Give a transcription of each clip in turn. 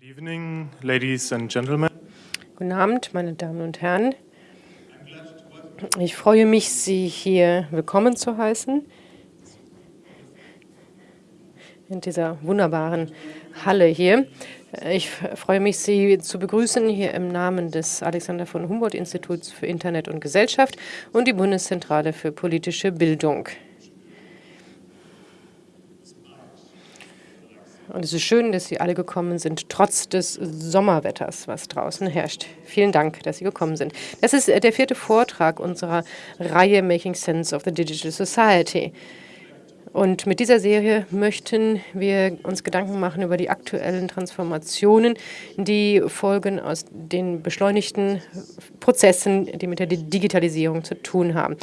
Good evening, ladies and gentlemen. Guten Abend, meine Damen und Herren. Ich freue mich, Sie hier willkommen zu heißen in dieser wunderbaren Halle hier. Ich freue mich, Sie zu begrüßen hier im Namen des Alexander von Humboldt Instituts für Internet und Gesellschaft und die Bundeszentrale für politische Bildung. Und es ist schön, dass Sie alle gekommen sind, trotz des Sommerwetters, was draußen herrscht. Vielen Dank, dass Sie gekommen sind. Das ist der vierte Vortrag unserer Reihe Making Sense of the Digital Society. Und mit dieser Serie möchten wir uns Gedanken machen über die aktuellen Transformationen, die folgen aus den beschleunigten Prozessen, die mit der Digitalisierung zu tun haben.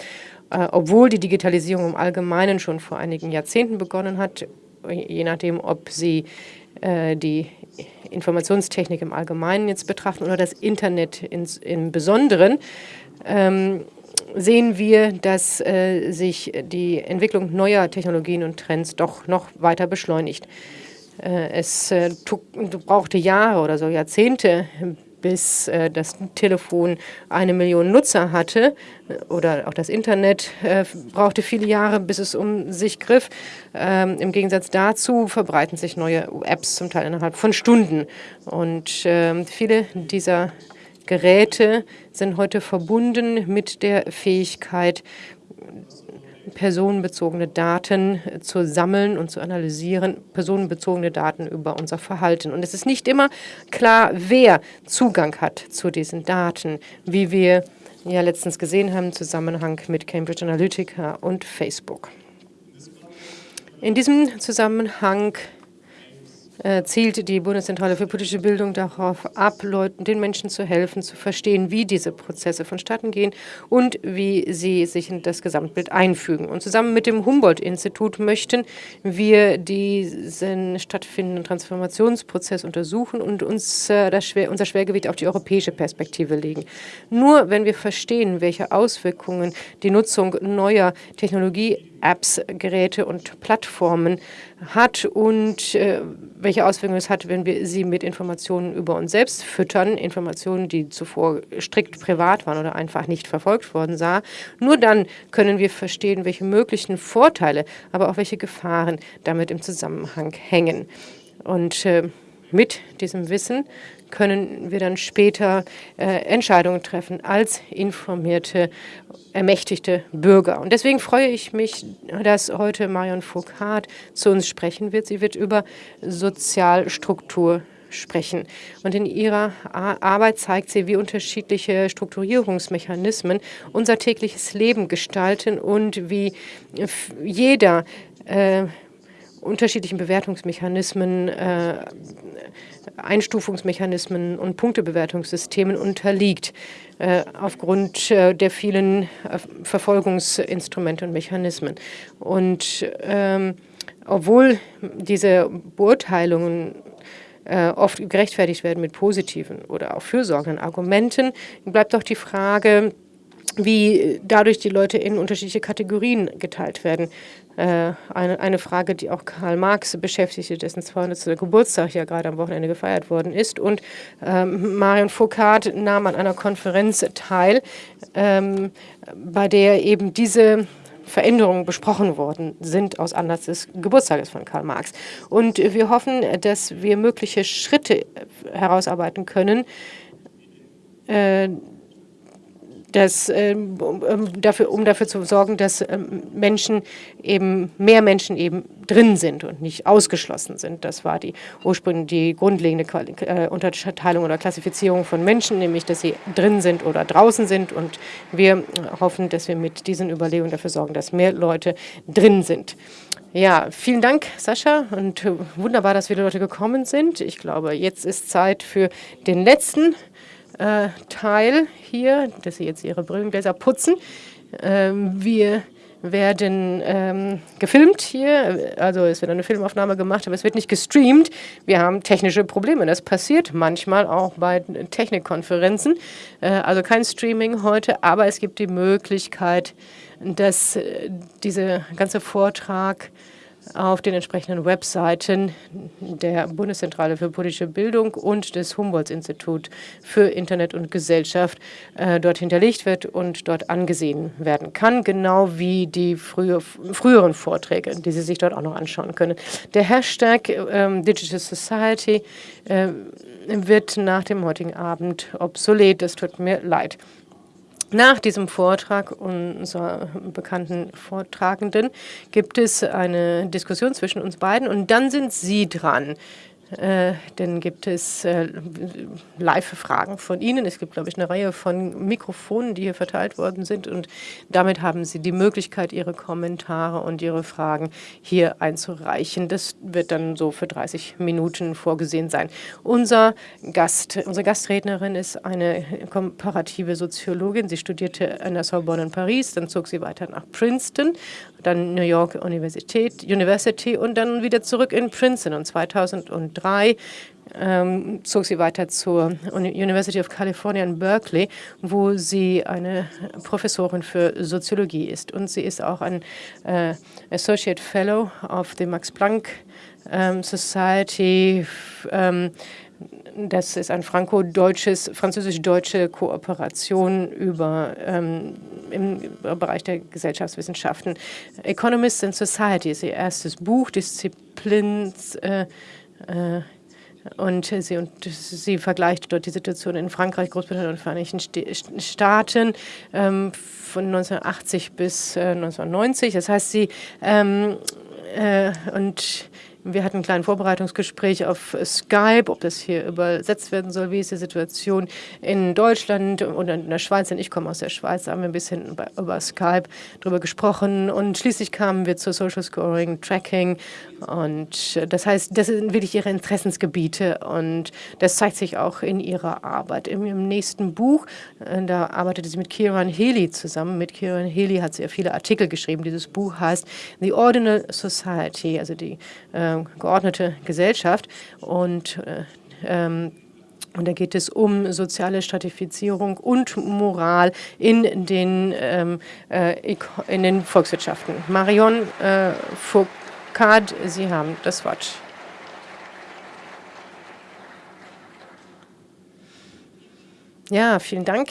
Äh, obwohl die Digitalisierung im Allgemeinen schon vor einigen Jahrzehnten begonnen hat, je nachdem, ob Sie äh, die Informationstechnik im Allgemeinen jetzt betrachten oder das Internet ins, im Besonderen, ähm, sehen wir, dass äh, sich die Entwicklung neuer Technologien und Trends doch noch weiter beschleunigt. Äh, es äh, brauchte Jahre oder so Jahrzehnte, bis äh, das Telefon eine Million Nutzer hatte oder auch das Internet äh, brauchte viele Jahre, bis es um sich griff. Ähm, Im Gegensatz dazu verbreiten sich neue Apps zum Teil innerhalb von Stunden. Und äh, viele dieser Geräte sind heute verbunden mit der Fähigkeit, personenbezogene Daten zu sammeln und zu analysieren, personenbezogene Daten über unser Verhalten. Und es ist nicht immer klar, wer Zugang hat zu diesen Daten, wie wir ja letztens gesehen haben im Zusammenhang mit Cambridge Analytica und Facebook. In diesem Zusammenhang äh, zielt die Bundeszentrale für politische Bildung darauf ab, Leuten, den Menschen zu helfen, zu verstehen, wie diese Prozesse vonstatten gehen und wie sie sich in das Gesamtbild einfügen. Und zusammen mit dem Humboldt-Institut möchten wir diesen stattfindenden Transformationsprozess untersuchen und uns äh, das Schwer, unser Schwergewicht auf die europäische Perspektive legen. Nur wenn wir verstehen, welche Auswirkungen die Nutzung neuer Technologie Apps, Geräte und Plattformen hat und äh, welche Auswirkungen es hat, wenn wir sie mit Informationen über uns selbst füttern, Informationen, die zuvor strikt privat waren oder einfach nicht verfolgt worden sah. Nur dann können wir verstehen, welche möglichen Vorteile, aber auch welche Gefahren damit im Zusammenhang hängen. Und äh, mit diesem Wissen können wir dann später äh, Entscheidungen treffen als informierte, ermächtigte Bürger. Und deswegen freue ich mich, dass heute Marion Foucault zu uns sprechen wird. Sie wird über Sozialstruktur sprechen. Und in ihrer Arbeit zeigt sie, wie unterschiedliche Strukturierungsmechanismen unser tägliches Leben gestalten und wie jeder äh, unterschiedlichen Bewertungsmechanismen, äh, Einstufungsmechanismen und Punktebewertungssystemen unterliegt, äh, aufgrund äh, der vielen äh, Verfolgungsinstrumente und Mechanismen. Und ähm, obwohl diese Beurteilungen äh, oft gerechtfertigt werden mit positiven oder auch fürsorgenden Argumenten, bleibt doch die Frage, wie dadurch die Leute in unterschiedliche Kategorien geteilt werden. Äh, eine, eine Frage, die auch Karl Marx beschäftigte, dessen 200. Geburtstag ja gerade am Wochenende gefeiert worden ist. Und ähm, Marion Foucault nahm an einer Konferenz teil, ähm, bei der eben diese Veränderungen besprochen worden sind aus Anlass des Geburtstages von Karl Marx. Und wir hoffen, dass wir mögliche Schritte herausarbeiten können, äh, dass, ähm, um, dafür, um dafür zu sorgen, dass ähm, Menschen eben, mehr Menschen eben drin sind und nicht ausgeschlossen sind. Das war die ursprünglich die grundlegende äh, Unterteilung oder Klassifizierung von Menschen, nämlich dass sie drin sind oder draußen sind. Und wir hoffen, dass wir mit diesen Überlegungen dafür sorgen, dass mehr Leute drin sind. Ja, vielen Dank, Sascha, und äh, wunderbar, dass viele Leute gekommen sind. Ich glaube, jetzt ist Zeit für den letzten äh, Teil hier, dass Sie jetzt Ihre Brillengläser putzen. Ähm, wir werden ähm, gefilmt hier, also es wird eine Filmaufnahme gemacht, aber es wird nicht gestreamt. Wir haben technische Probleme. Das passiert manchmal auch bei Technikkonferenzen. Äh, also kein Streaming heute, aber es gibt die Möglichkeit, dass äh, dieser ganze Vortrag auf den entsprechenden Webseiten der Bundeszentrale für politische Bildung und des Humboldt-Institut für Internet und Gesellschaft äh, dort hinterlegt wird und dort angesehen werden kann, genau wie die frühe, früheren Vorträge, die Sie sich dort auch noch anschauen können. Der Hashtag äh, Digital Society äh, wird nach dem heutigen Abend obsolet. Das tut mir leid. Nach diesem Vortrag unserer bekannten Vortragenden gibt es eine Diskussion zwischen uns beiden und dann sind Sie dran. Äh, dann gibt es äh, Live-Fragen von Ihnen. Es gibt, glaube ich, eine Reihe von Mikrofonen, die hier verteilt worden sind. Und damit haben Sie die Möglichkeit, Ihre Kommentare und Ihre Fragen hier einzureichen. Das wird dann so für 30 Minuten vorgesehen sein. Unser Gast, unsere Gastrednerin ist eine komparative Soziologin. Sie studierte an der Sorbonne in Paris, dann zog sie weiter nach Princeton, dann New York Universität, University und dann wieder zurück in Princeton. Und 2003 ähm, zog sie weiter zur University of California in Berkeley, wo sie eine Professorin für Soziologie ist. Und sie ist auch ein äh, Associate Fellow of the Max Planck ähm, Society. Ähm, das ist ein franco-deutsches, französisch-deutsche Kooperation über, ähm, im Bereich der Gesellschaftswissenschaften. Economists and Society ist ihr erstes Buch, Disziplins, äh, und sie, und sie vergleicht dort die Situation in Frankreich, Großbritannien und Vereinigten Staaten ähm, von 1980 bis äh, 1990. Das heißt, sie ähm, äh, und wir hatten ein kleines Vorbereitungsgespräch auf Skype, ob das hier übersetzt werden soll. Wie ist die Situation in Deutschland und in der Schweiz? Denn ich komme aus der Schweiz, da haben wir ein bisschen über, Skype darüber gesprochen. Und schließlich kamen wir zu Social Scoring, Tracking. Und das heißt, das sind wirklich ihre Interessensgebiete. Und das zeigt sich auch in ihrer Arbeit. Im, im nächsten Buch, äh, da arbeitete sie mit Kieran Healy zusammen. Mit Kieran Healy hat sie ja viele Artikel geschrieben. Dieses Buch heißt The Ordinal Society, also die äh, geordnete Gesellschaft. Und äh, ähm, und da geht es um soziale Stratifizierung und Moral in den, ähm, äh, in den Volkswirtschaften. Marion äh, Foucault, Sie haben das Wort. Ja, vielen Dank.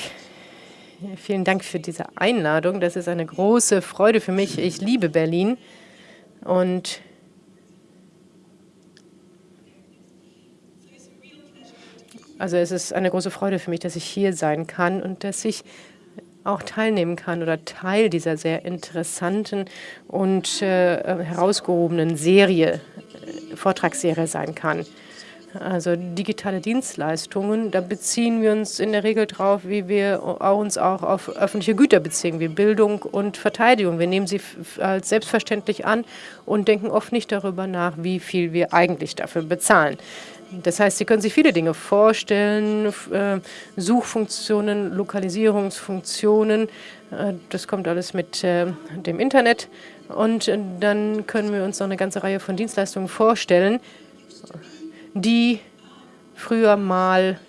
Vielen Dank für diese Einladung. Das ist eine große Freude für mich. Ich liebe Berlin und Also es ist eine große Freude für mich, dass ich hier sein kann und dass ich auch teilnehmen kann oder Teil dieser sehr interessanten und äh, herausgehobenen Serie, äh, Vortragsserie sein kann. Also digitale Dienstleistungen, da beziehen wir uns in der Regel drauf, wie wir uns auch auf öffentliche Güter beziehen, wie Bildung und Verteidigung. Wir nehmen sie als selbstverständlich an und denken oft nicht darüber nach, wie viel wir eigentlich dafür bezahlen. Das heißt, Sie können sich viele Dinge vorstellen, äh, Suchfunktionen, Lokalisierungsfunktionen, äh, das kommt alles mit äh, dem Internet. Und dann können wir uns noch eine ganze Reihe von Dienstleistungen vorstellen, die früher mal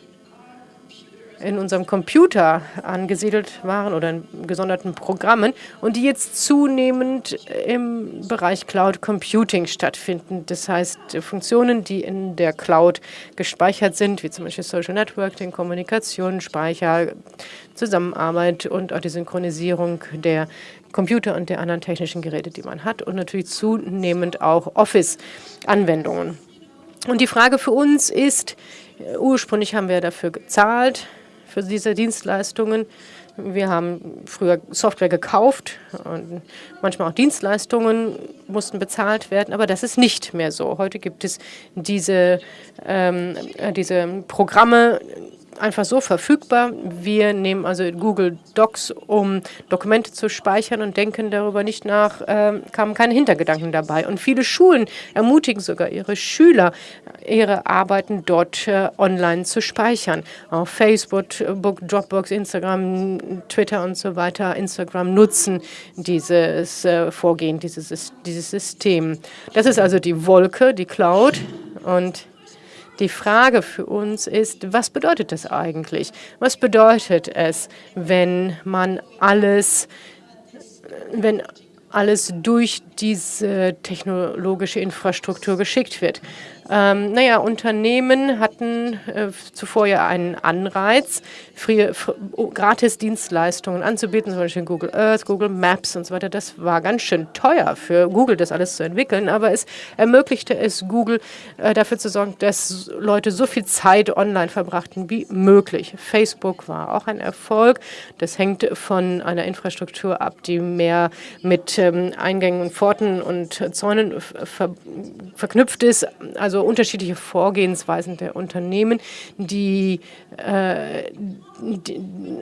in unserem Computer angesiedelt waren oder in gesonderten Programmen und die jetzt zunehmend im Bereich Cloud Computing stattfinden. Das heißt, Funktionen, die in der Cloud gespeichert sind, wie zum Beispiel Social Networking, Kommunikation, Speicher, Zusammenarbeit und auch die Synchronisierung der Computer und der anderen technischen Geräte, die man hat und natürlich zunehmend auch Office-Anwendungen. Und die Frage für uns ist, ursprünglich haben wir dafür gezahlt, für diese Dienstleistungen. Wir haben früher Software gekauft und manchmal auch Dienstleistungen mussten bezahlt werden, aber das ist nicht mehr so. Heute gibt es diese, ähm, diese Programme, einfach so verfügbar. Wir nehmen also Google Docs, um Dokumente zu speichern und denken darüber nicht nach, äh, kamen keine Hintergedanken dabei. Und viele Schulen ermutigen sogar ihre Schüler, ihre Arbeiten dort äh, online zu speichern. Auf Facebook, Dropbox, Instagram, Twitter und so weiter, Instagram nutzen dieses äh, Vorgehen, dieses, dieses System. Das ist also die Wolke, die Cloud und die Frage für uns ist, was bedeutet das eigentlich? Was bedeutet es, wenn man alles, wenn alles durch diese technologische Infrastruktur geschickt wird. Ähm, naja, Unternehmen hatten äh, zuvor ja einen Anreiz, frühe, oh, gratis Dienstleistungen anzubieten, zum Beispiel Google Earth, Google Maps und so weiter. Das war ganz schön teuer für Google, das alles zu entwickeln, aber es ermöglichte es Google, äh, dafür zu sorgen, dass Leute so viel Zeit online verbrachten wie möglich. Facebook war auch ein Erfolg. Das hängt von einer Infrastruktur ab, die mehr mit ähm, Eingängen und Pforten und Zäunen ver verknüpft ist, also unterschiedliche Vorgehensweisen der Unternehmen, die,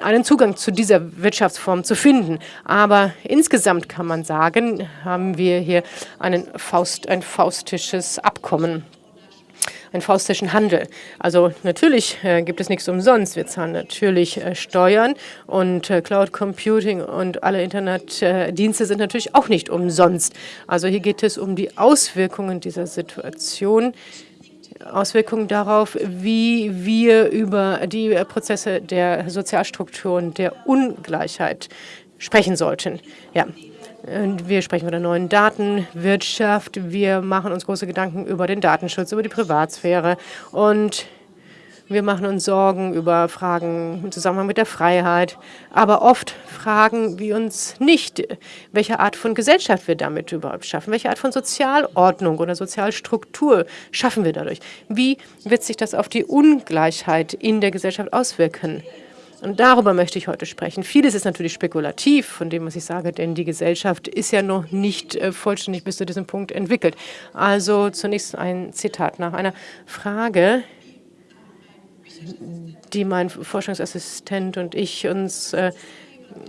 einen Zugang zu dieser Wirtschaftsform zu finden. Aber insgesamt kann man sagen, haben wir hier einen Faust, ein faustisches Abkommen einen faustischen Handel. Also natürlich äh, gibt es nichts umsonst. Wir zahlen natürlich äh, Steuern und äh, Cloud Computing und alle Internetdienste sind natürlich auch nicht umsonst. Also hier geht es um die Auswirkungen dieser Situation, Auswirkungen darauf, wie wir über die Prozesse der Sozialstrukturen, der Ungleichheit sprechen sollten. Ja, wir sprechen von der neuen Datenwirtschaft. Wir machen uns große Gedanken über den Datenschutz, über die Privatsphäre. Und wir machen uns Sorgen über Fragen im Zusammenhang mit der Freiheit. Aber oft fragen wir uns nicht, welche Art von Gesellschaft wir damit überhaupt schaffen. Welche Art von Sozialordnung oder Sozialstruktur schaffen wir dadurch? Wie wird sich das auf die Ungleichheit in der Gesellschaft auswirken? Und darüber möchte ich heute sprechen. Vieles ist natürlich spekulativ von dem, was ich sage, denn die Gesellschaft ist ja noch nicht äh, vollständig bis zu diesem Punkt entwickelt. Also zunächst ein Zitat nach einer Frage, die mein Forschungsassistent und ich uns äh,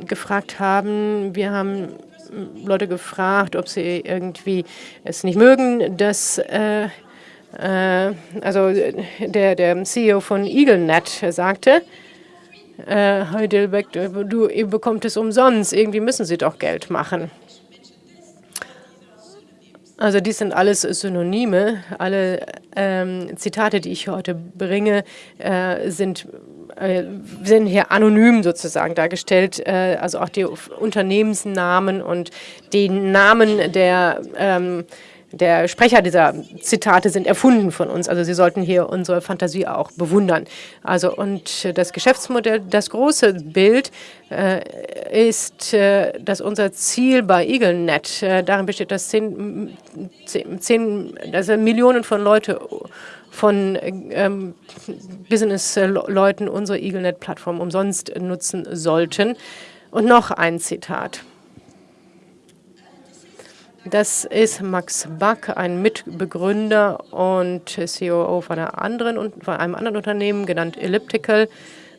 gefragt haben. Wir haben Leute gefragt, ob sie irgendwie es nicht mögen, dass äh, äh also der, der CEO von EagleNet sagte, äh, Heidelberg, du, ihr bekommt es umsonst, irgendwie müssen sie doch Geld machen. Also dies sind alles Synonyme. Alle ähm, Zitate, die ich heute bringe, äh, sind, äh, sind hier anonym sozusagen dargestellt. Äh, also auch die Unternehmensnamen und die Namen der ähm, der Sprecher dieser Zitate sind erfunden von uns. Also Sie sollten hier unsere Fantasie auch bewundern. Also und das Geschäftsmodell, das große Bild äh, ist, äh, dass unser Ziel bei EagleNet äh, darin besteht, dass zehn, zehn, also Millionen von Leute von ähm, Business-Leuten unsere EagleNet-Plattform umsonst nutzen sollten. Und noch ein Zitat. Das ist Max Back, ein Mitbegründer und COO von, anderen, von einem anderen Unternehmen, genannt Elliptical.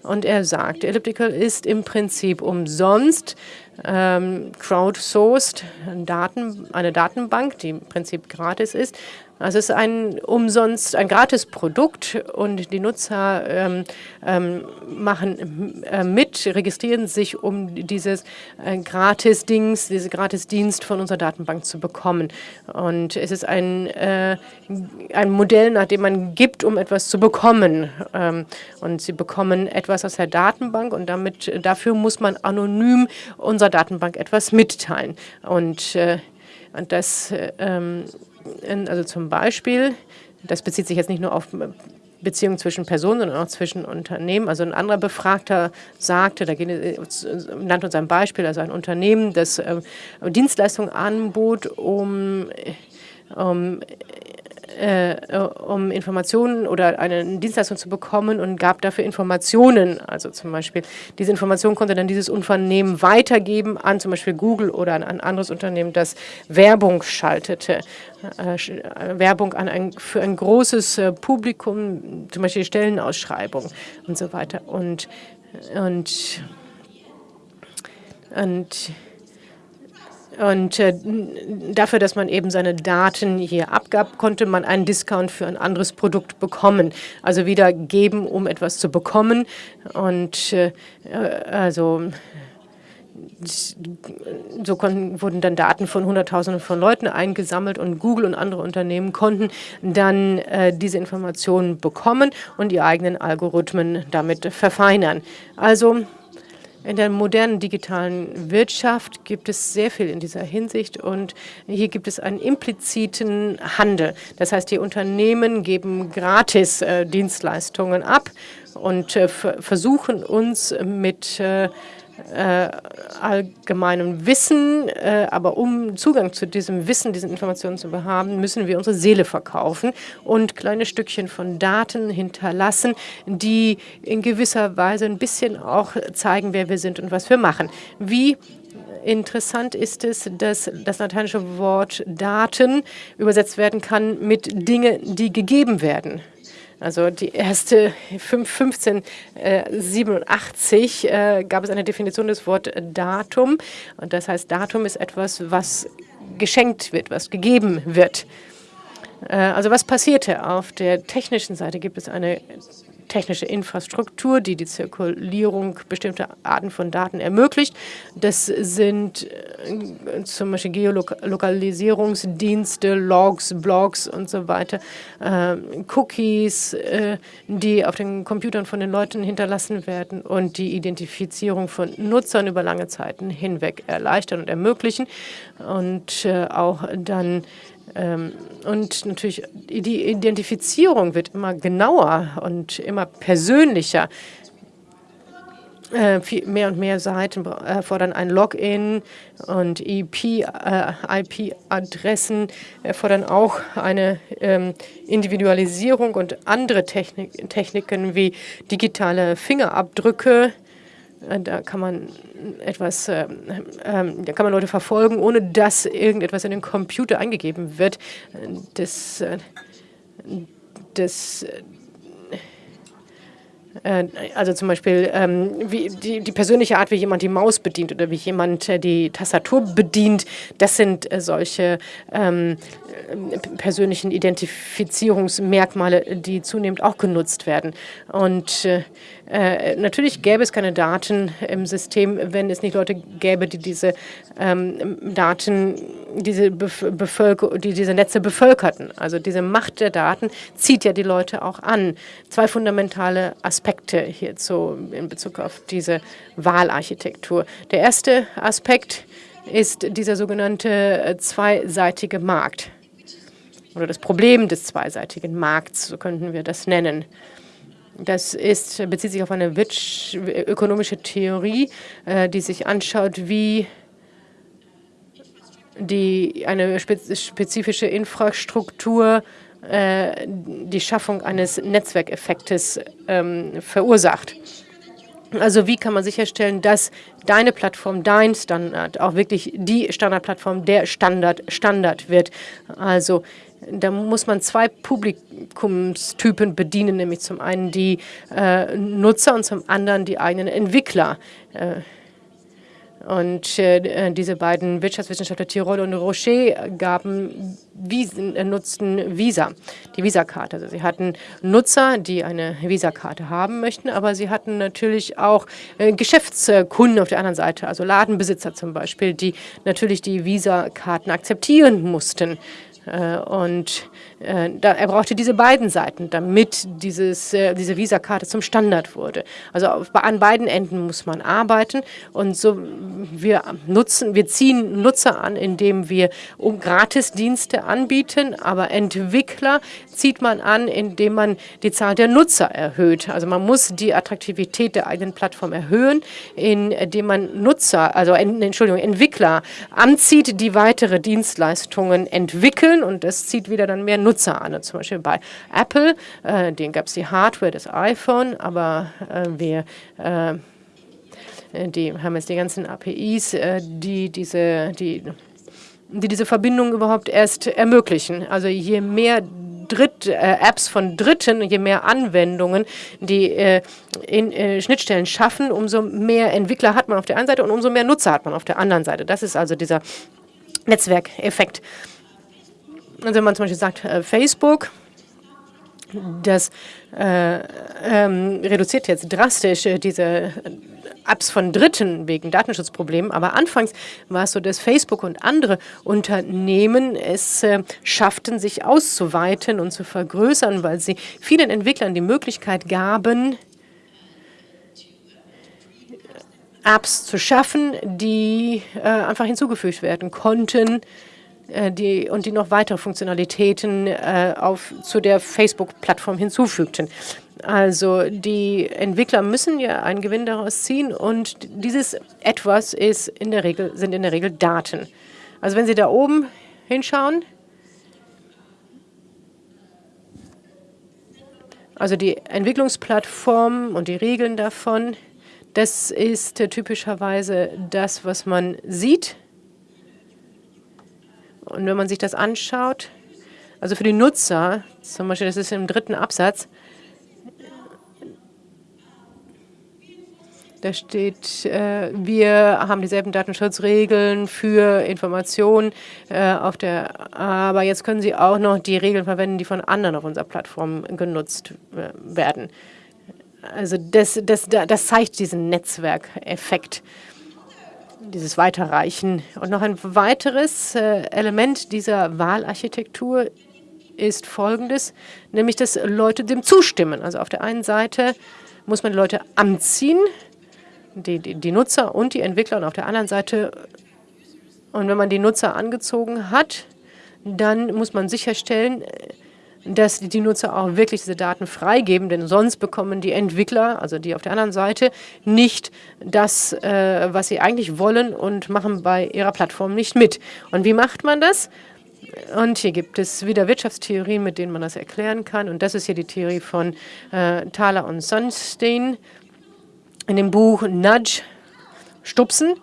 Und er sagt, Elliptical ist im Prinzip umsonst ähm, crowdsourced, Daten, eine Datenbank, die im Prinzip gratis ist, also es ist ein umsonst, ein gratis Produkt und die Nutzer ähm, ähm, machen äh, mit, registrieren sich, um dieses äh, Gratis-Dings, diese Gratis-Dienst von unserer Datenbank zu bekommen. Und es ist ein, äh, ein Modell, nach dem man gibt, um etwas zu bekommen. Ähm, und sie bekommen etwas aus der Datenbank und damit, dafür muss man anonym unserer Datenbank etwas mitteilen. Und, äh, und das ähm, also zum Beispiel, das bezieht sich jetzt nicht nur auf Beziehungen zwischen Personen, sondern auch zwischen Unternehmen. Also ein anderer Befragter sagte, da nannte uns ein Beispiel, also ein Unternehmen, das äh, Dienstleistungen anbot, um, um äh, um Informationen oder eine Dienstleistung zu bekommen und gab dafür Informationen. Also zum Beispiel, diese Information konnte dann dieses Unternehmen weitergeben an zum Beispiel Google oder an ein anderes Unternehmen, das Werbung schaltete. Äh, äh Werbung an ein, für ein großes äh, Publikum, zum Beispiel Stellenausschreibung und so weiter. Und, und, und und äh, dafür, dass man eben seine Daten hier abgab, konnte man einen Discount für ein anderes Produkt bekommen. Also wieder geben, um etwas zu bekommen. Und äh, also so konnten, wurden dann Daten von Hunderttausenden von Leuten eingesammelt und Google und andere Unternehmen konnten dann äh, diese Informationen bekommen und die eigenen Algorithmen damit verfeinern. Also In der modernen digitalen Wirtschaft gibt es sehr viel in dieser Hinsicht und hier gibt es einen impliziten Handel. Das heißt, die Unternehmen geben gratis äh, Dienstleistungen ab und äh, versuchen uns mit äh, äh, allgemeinem Wissen, äh, aber um Zugang zu diesem Wissen, diesen Informationen zu haben, müssen wir unsere Seele verkaufen und kleine Stückchen von Daten hinterlassen, die in gewisser Weise ein bisschen auch zeigen, wer wir sind und was wir machen. Wie Interessant ist es, dass das lateinische Wort Daten übersetzt werden kann mit Dinge, die gegeben werden. Also die erste 1587 äh, äh, gab es eine Definition des Wort Datum. Und das heißt, Datum ist etwas, was geschenkt wird, was gegeben wird. Äh, also was passierte? Auf der technischen Seite gibt es eine technische Infrastruktur, die die Zirkulierung bestimmter Arten von Daten ermöglicht. Das sind äh, zum Beispiel Geolokalisierungsdienste, Logs, Blogs und so weiter, äh, Cookies, äh, die auf den Computern von den Leuten hinterlassen werden und die Identifizierung von Nutzern über lange Zeiten hinweg erleichtern und ermöglichen und äh, auch dann und natürlich die Identifizierung wird immer genauer und immer persönlicher. Äh, mehr und mehr Seiten erfordern ein Login und IP-Adressen äh, erfordern auch eine ähm, Individualisierung und andere Technik Techniken wie digitale Fingerabdrücke äh, da kann man etwas, äh, äh, da kann man Leute verfolgen, ohne dass irgendetwas in den Computer eingegeben wird. Das, äh, das äh, also zum Beispiel ähm, die, die, persönliche Art, wie jemand die Maus bedient oder wie jemand äh, die Tastatur bedient, das sind äh, solche ähm, persönlichen Identifizierungsmerkmale, die zunehmend auch genutzt werden. Und äh, äh, natürlich gäbe es keine Daten im System, wenn es nicht Leute gäbe, die diese ähm, Daten, diese, Bevölker die diese Netze bevölkerten. Also diese Macht der Daten zieht ja die Leute auch an. Zwei fundamentale Aspekte hierzu in Bezug auf diese Wahlarchitektur. Der erste Aspekt ist dieser sogenannte äh, zweiseitige Markt oder das Problem des zweiseitigen Markts, so könnten wir das nennen. Das ist, bezieht sich auf eine ökonomische Theorie, äh, die sich anschaut, wie die, eine spezifische Infrastruktur äh, die Schaffung eines Netzwerkeffektes ähm, verursacht. Also wie kann man sicherstellen, dass deine Plattform, dein Standard, auch wirklich die Standardplattform der Standard Standard wird. Also da muss man zwei Publikumstypen bedienen, nämlich zum einen die äh, Nutzer und zum anderen die eigenen Entwickler. Äh, und äh, diese beiden Wirtschaftswissenschaftler Tirol und Rocher gaben Wiesen, äh, nutzten Visa, die Visa-Karte. Also sie hatten Nutzer, die eine Visa-Karte haben möchten, aber sie hatten natürlich auch äh, Geschäftskunden auf der anderen Seite, also Ladenbesitzer zum Beispiel, die natürlich die Visa-Karten akzeptieren mussten. Äh, und er brauchte diese beiden Seiten, damit dieses, äh, diese Visakarte zum Standard wurde. Also auf, an beiden Enden muss man arbeiten und so wir nutzen, wir ziehen Nutzer an, indem wir um Gratisdienste anbieten, aber Entwickler zieht man an, indem man die Zahl der Nutzer erhöht. Also man muss die Attraktivität der eigenen Plattform erhöhen, indem man Nutzer, also Entschuldigung, Entwickler anzieht, die weitere Dienstleistungen entwickeln und das zieht wieder dann mehr Nutzer Nutzer an. Zum Beispiel bei Apple, äh, denen gab es die Hardware des iPhone, aber äh, wir äh, die haben jetzt die ganzen APIs, äh, die diese, die, die diese Verbindung überhaupt erst ermöglichen. Also je mehr Dritt, äh, Apps von Dritten, je mehr Anwendungen, die äh, in äh, Schnittstellen schaffen, umso mehr Entwickler hat man auf der einen Seite und umso mehr Nutzer hat man auf der anderen Seite. Das ist also dieser Netzwerkeffekt. Also wenn man zum Beispiel sagt, äh, Facebook, das äh, ähm, reduziert jetzt drastisch äh, diese Apps von Dritten wegen Datenschutzproblemen. Aber anfangs war es so, dass Facebook und andere Unternehmen es äh, schafften, sich auszuweiten und zu vergrößern, weil sie vielen Entwicklern die Möglichkeit gaben, Apps zu schaffen, die äh, einfach hinzugefügt werden konnten äh, die, und die noch weitere Funktionalitäten äh, auf, zu der Facebook-Plattform hinzufügten. Also die Entwickler müssen ja einen Gewinn daraus ziehen und dieses Etwas ist in der Regel, sind in der Regel Daten. Also wenn Sie da oben hinschauen, also die Entwicklungsplattform und die Regeln davon, das ist typischerweise das, was man sieht. Und wenn man sich das anschaut, also für die Nutzer, zum Beispiel, das ist im dritten Absatz, Da steht, äh, wir haben dieselben Datenschutzregeln für Informationen äh, auf der, aber jetzt können Sie auch noch die Regeln verwenden, die von anderen auf unserer Plattform genutzt äh, werden. Also das, das, das zeigt diesen Netzwerkeffekt, dieses Weiterreichen. Und noch ein weiteres äh, Element dieser Wahlarchitektur ist folgendes, nämlich dass Leute dem zustimmen. Also auf der einen Seite muss man die Leute anziehen, die, die, die Nutzer und die Entwickler und auf der anderen Seite, und wenn man die Nutzer angezogen hat, dann muss man sicherstellen, dass die Nutzer auch wirklich diese Daten freigeben, denn sonst bekommen die Entwickler, also die auf der anderen Seite, nicht das, äh, was sie eigentlich wollen und machen bei ihrer Plattform nicht mit. Und wie macht man das? Und hier gibt es wieder Wirtschaftstheorien, mit denen man das erklären kann. Und das ist hier die Theorie von äh, Thaler und Sunstein in dem Buch Nudge stupsen.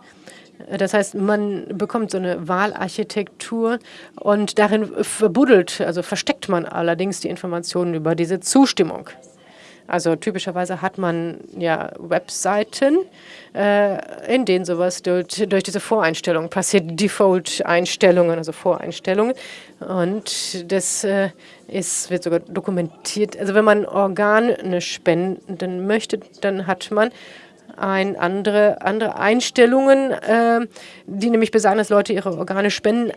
Das heißt, man bekommt so eine Wahlarchitektur und darin verbuddelt, also versteckt man allerdings die Informationen über diese Zustimmung. Also typischerweise hat man ja Webseiten, äh, in denen sowas durch, durch diese Voreinstellungen passiert, Default-Einstellungen, also Voreinstellungen. Und das äh, ist, wird sogar dokumentiert. Also wenn man Organe spenden möchte, dann hat man ein andere, andere Einstellungen, äh, die nämlich besagen, dass Leute ihre Organe spenden,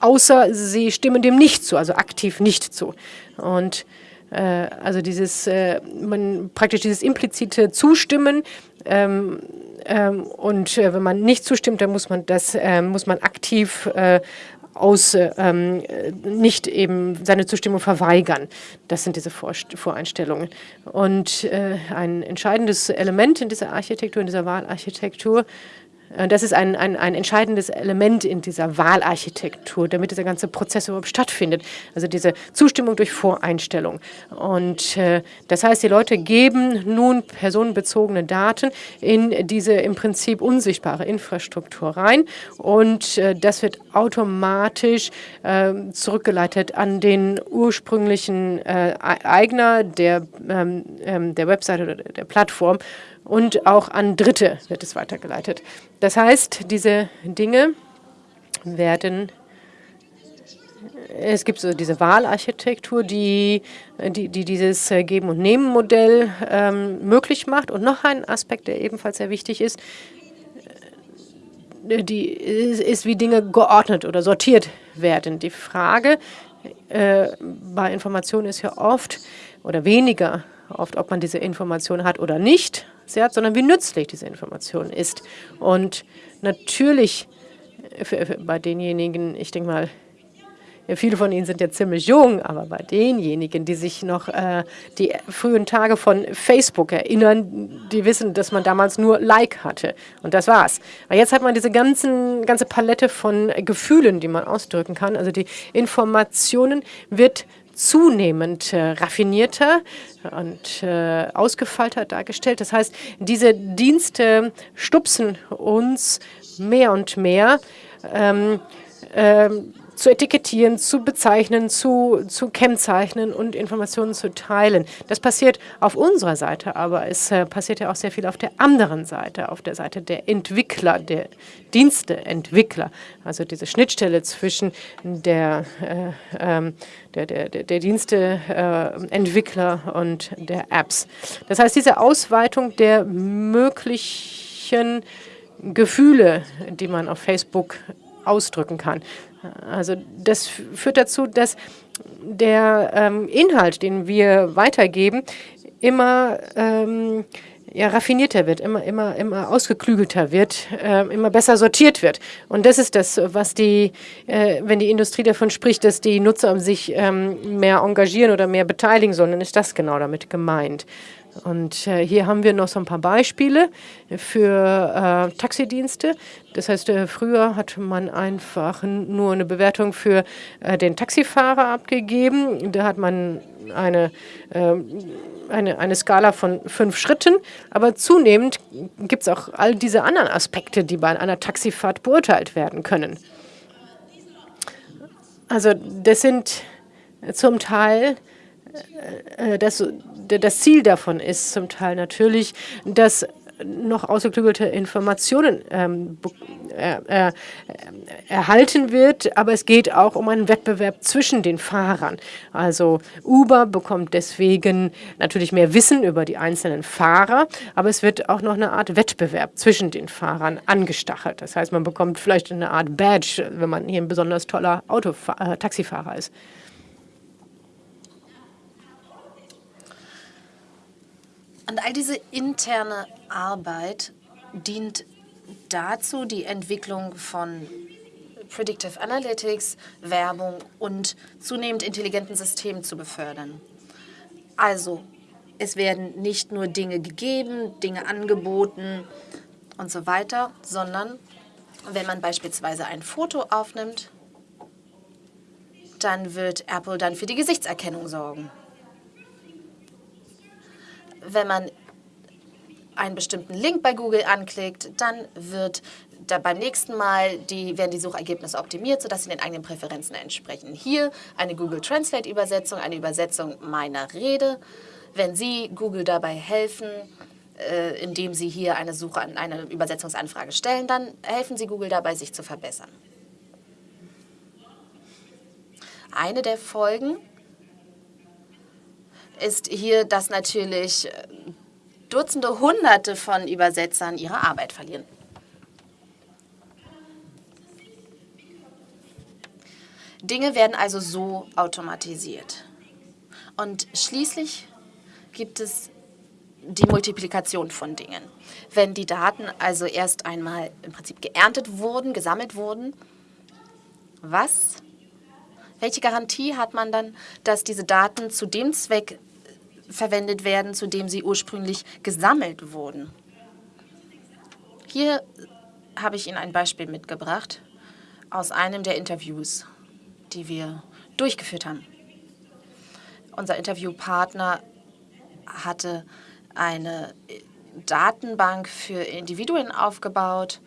außer sie stimmen dem nicht zu, also aktiv nicht zu. Und äh, also dieses, äh, man praktisch dieses implizite Zustimmen ähm, ähm, und äh, wenn man nicht zustimmt, dann muss man das, äh, muss man aktiv äh, aus ähm, nicht eben seine Zustimmung verweigern. Das sind diese Vor Voreinstellungen. Und äh, ein entscheidendes Element in dieser Architektur, in dieser Wahlarchitektur, äh, das ist ein, ein, ein entscheidendes Element in dieser Wahlarchitektur, damit dieser ganze Prozess überhaupt stattfindet. Also diese Zustimmung durch Voreinstellung. Und äh, das heißt, die Leute geben nun personenbezogene Daten in diese im Prinzip unsichtbare Infrastruktur rein. Und äh, das wird automatisch äh, zurückgeleitet an den ursprünglichen äh, Eigner der, ähm, ähm, der Website oder der Plattform und auch an Dritte wird es weitergeleitet. Das heißt, diese Dinge werden es gibt so diese Wahlarchitektur, die, die, die dieses Geben- und Nehmen-Modell ähm, möglich macht. Und noch ein Aspekt, der ebenfalls sehr wichtig ist, äh, die, ist, ist wie Dinge geordnet oder sortiert werden. Die Frage äh, bei Informationen ist ja oft oder weniger oft, ob man diese Information hat oder nicht, hat, sondern wie nützlich diese Information ist. Und natürlich für, für, bei denjenigen, ich denke mal, ja, viele von Ihnen sind ja ziemlich jung, aber bei denjenigen, die sich noch äh, die frühen Tage von Facebook erinnern, die wissen, dass man damals nur Like hatte. Und das war's. Aber jetzt hat man diese ganzen, ganze Palette von Gefühlen, die man ausdrücken kann. Also die Informationen wird zunehmend äh, raffinierter und äh, ausgefeilter dargestellt. Das heißt, diese Dienste stupsen uns mehr und mehr ähm, ähm, zu etikettieren, zu bezeichnen, zu, zu kennzeichnen und Informationen zu teilen. Das passiert auf unserer Seite, aber es äh, passiert ja auch sehr viel auf der anderen Seite, auf der Seite der Entwickler, der Diensteentwickler, also diese Schnittstelle zwischen der, äh, ähm, der, der, der, der Diensteentwickler äh, und der Apps. Das heißt, diese Ausweitung der möglichen Gefühle, die man auf Facebook ausdrücken kann. Also das führt dazu, dass der ähm, Inhalt, den wir weitergeben, immer ähm, ja, raffinierter wird, immer, immer, immer ausgeklügelter wird, äh, immer besser sortiert wird. Und das ist das, was die, äh, wenn die Industrie davon spricht, dass die Nutzer sich ähm, mehr engagieren oder mehr beteiligen sollen, dann ist das genau damit gemeint. Und äh, hier haben wir noch so ein paar Beispiele für äh, Taxidienste. Das heißt, äh, früher hat man einfach nur eine Bewertung für äh, den Taxifahrer abgegeben. Da hat man eine, ähm, eine, eine Skala von fünf Schritten. Aber zunehmend gibt es auch all diese anderen Aspekte, die bei einer Taxifahrt beurteilt werden können. Also das sind zum Teil das, das Ziel davon ist zum Teil natürlich, dass noch ausgeklügelte Informationen ähm, äh, äh, erhalten wird, aber es geht auch um einen Wettbewerb zwischen den Fahrern. Also Uber bekommt deswegen natürlich mehr Wissen über die einzelnen Fahrer, aber es wird auch noch eine Art Wettbewerb zwischen den Fahrern angestachelt. Das heißt, man bekommt vielleicht eine Art Badge, wenn man hier ein besonders toller Autofa äh, Taxifahrer ist. Und all diese interne Arbeit dient dazu, die Entwicklung von Predictive Analytics, Werbung und zunehmend intelligenten Systemen zu befördern. Also, es werden nicht nur Dinge gegeben, Dinge angeboten und so weiter, sondern wenn man beispielsweise ein Foto aufnimmt, dann wird Apple dann für die Gesichtserkennung sorgen wenn man einen bestimmten Link bei Google anklickt, dann wird da beim nächsten Mal die, werden die Suchergebnisse optimiert, sodass sie den eigenen Präferenzen entsprechen. Hier eine Google Translate Übersetzung, eine Übersetzung meiner Rede. Wenn Sie Google dabei helfen, äh, indem Sie hier eine Suche, eine Übersetzungsanfrage stellen, dann helfen Sie Google dabei, sich zu verbessern. Eine der Folgen ist hier, dass natürlich äh, Dutzende, Hunderte von Übersetzern ihre Arbeit verlieren. Dinge werden also so automatisiert. Und schließlich gibt es die Multiplikation von Dingen. Wenn die Daten also erst einmal im Prinzip geerntet wurden, gesammelt wurden, was? Welche Garantie hat man dann, dass diese Daten zu dem Zweck verwendet werden, zu dem sie ursprünglich gesammelt wurden. Hier habe ich Ihnen ein Beispiel mitgebracht aus einem der Interviews, die wir durchgeführt haben. Unser Interviewpartner hatte eine Datenbank für Individuen aufgebaut,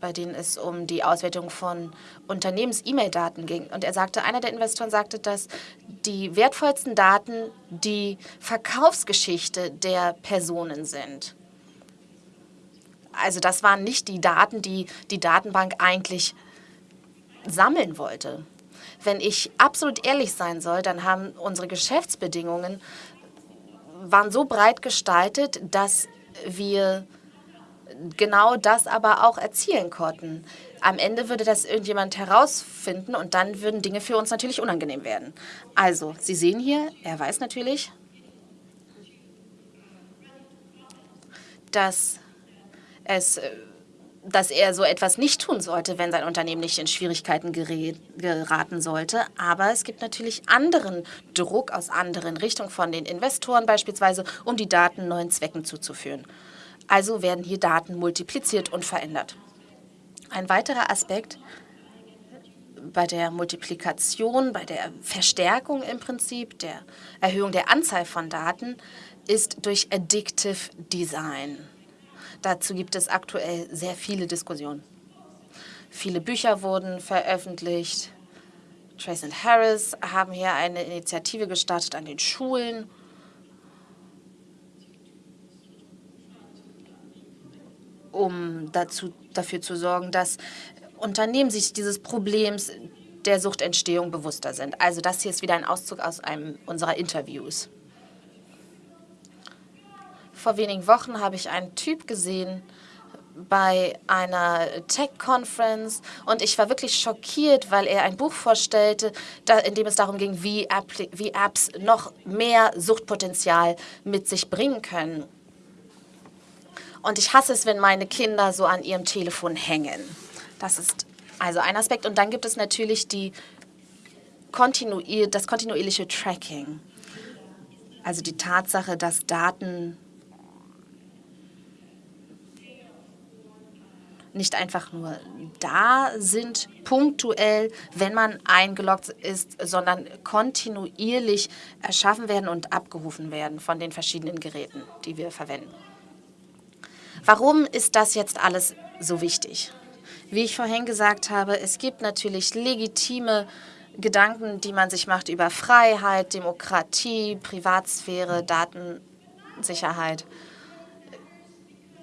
bei denen es um die Auswertung von Unternehmens-E-Mail-Daten ging. Und er sagte, einer der Investoren sagte, dass die wertvollsten Daten die Verkaufsgeschichte der Personen sind. Also das waren nicht die Daten, die die Datenbank eigentlich sammeln wollte. Wenn ich absolut ehrlich sein soll, dann haben unsere Geschäftsbedingungen waren so breit gestaltet, dass wir genau das aber auch erzielen konnten. Am Ende würde das irgendjemand herausfinden und dann würden Dinge für uns natürlich unangenehm werden. Also, Sie sehen hier, er weiß natürlich, dass, es, dass er so etwas nicht tun sollte, wenn sein Unternehmen nicht in Schwierigkeiten geraten sollte. Aber es gibt natürlich anderen Druck aus anderen Richtungen von den Investoren beispielsweise, um die Daten neuen Zwecken zuzuführen. Also werden hier Daten multipliziert und verändert. Ein weiterer Aspekt bei der Multiplikation, bei der Verstärkung im Prinzip, der Erhöhung der Anzahl von Daten, ist durch Addictive Design. Dazu gibt es aktuell sehr viele Diskussionen. Viele Bücher wurden veröffentlicht. Trace und Harris haben hier eine Initiative gestartet an den Schulen, um dazu, dafür zu sorgen, dass Unternehmen sich dieses Problems der Suchtentstehung bewusster sind. Also das hier ist wieder ein Auszug aus einem unserer Interviews. Vor wenigen Wochen habe ich einen Typ gesehen bei einer Tech-Conference und ich war wirklich schockiert, weil er ein Buch vorstellte, in dem es darum ging, wie, App wie Apps noch mehr Suchtpotenzial mit sich bringen können. Und ich hasse es, wenn meine Kinder so an ihrem Telefon hängen. Das ist also ein Aspekt. Und dann gibt es natürlich die kontinuier das kontinuierliche Tracking. Also die Tatsache, dass Daten nicht einfach nur da sind, punktuell, wenn man eingeloggt ist, sondern kontinuierlich erschaffen werden und abgerufen werden von den verschiedenen Geräten, die wir verwenden. Warum ist das jetzt alles so wichtig? Wie ich vorhin gesagt habe, es gibt natürlich legitime Gedanken, die man sich macht über Freiheit, Demokratie, Privatsphäre, Datensicherheit.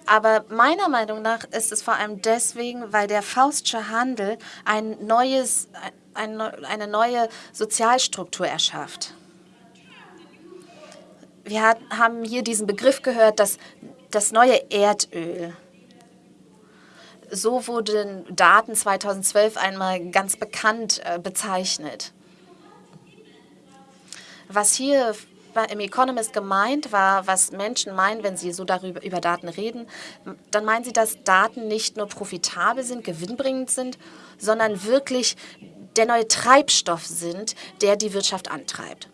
Aber meiner Meinung nach ist es vor allem deswegen, weil der Faustsche Handel ein neues, ein, eine neue Sozialstruktur erschafft. Wir haben hier diesen Begriff gehört, das, das neue Erdöl. So wurden Daten 2012 einmal ganz bekannt äh, bezeichnet. Was hier im Economist gemeint war, was Menschen meinen, wenn sie so darüber über Daten reden, dann meinen sie, dass Daten nicht nur profitabel sind, gewinnbringend sind, sondern wirklich der neue Treibstoff sind, der die Wirtschaft antreibt.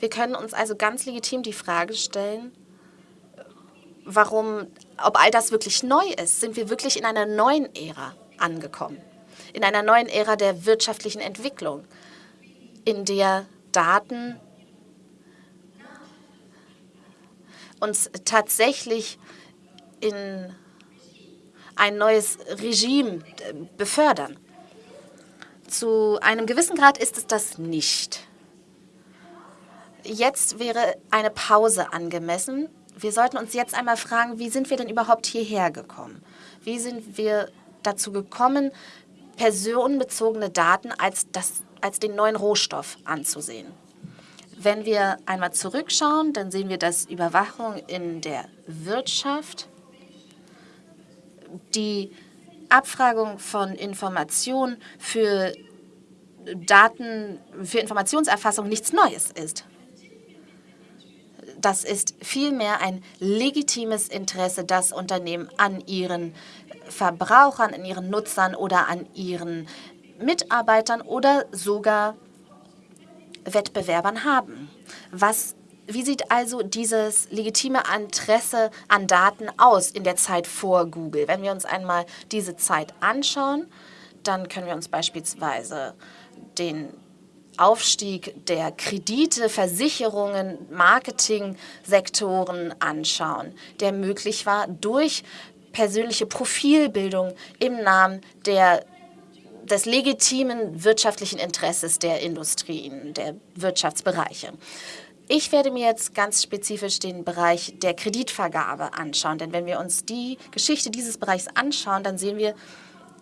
Wir können uns also ganz legitim die Frage stellen, warum, ob all das wirklich neu ist. Sind wir wirklich in einer neuen Ära angekommen? In einer neuen Ära der wirtschaftlichen Entwicklung, in der Daten uns tatsächlich in ein neues Regime äh, befördern. Zu einem gewissen Grad ist es das nicht. Jetzt wäre eine Pause angemessen, wir sollten uns jetzt einmal fragen, wie sind wir denn überhaupt hierher gekommen? Wie sind wir dazu gekommen, personenbezogene Daten als, das, als den neuen Rohstoff anzusehen? Wenn wir einmal zurückschauen, dann sehen wir, dass Überwachung in der Wirtschaft, die Abfragung von Informationen für Daten, für Informationserfassung nichts Neues ist das ist vielmehr ein legitimes Interesse, das Unternehmen an ihren Verbrauchern, an ihren Nutzern oder an ihren Mitarbeitern oder sogar Wettbewerbern haben. Was, wie sieht also dieses legitime Interesse an Daten aus in der Zeit vor Google? Wenn wir uns einmal diese Zeit anschauen, dann können wir uns beispielsweise den Aufstieg der Kredite, Versicherungen, Marketingsektoren anschauen, der möglich war durch persönliche Profilbildung im Namen der des legitimen wirtschaftlichen Interesses der Industrien, der Wirtschaftsbereiche. Ich werde mir jetzt ganz spezifisch den Bereich der Kreditvergabe anschauen, denn wenn wir uns die Geschichte dieses Bereichs anschauen, dann sehen wir,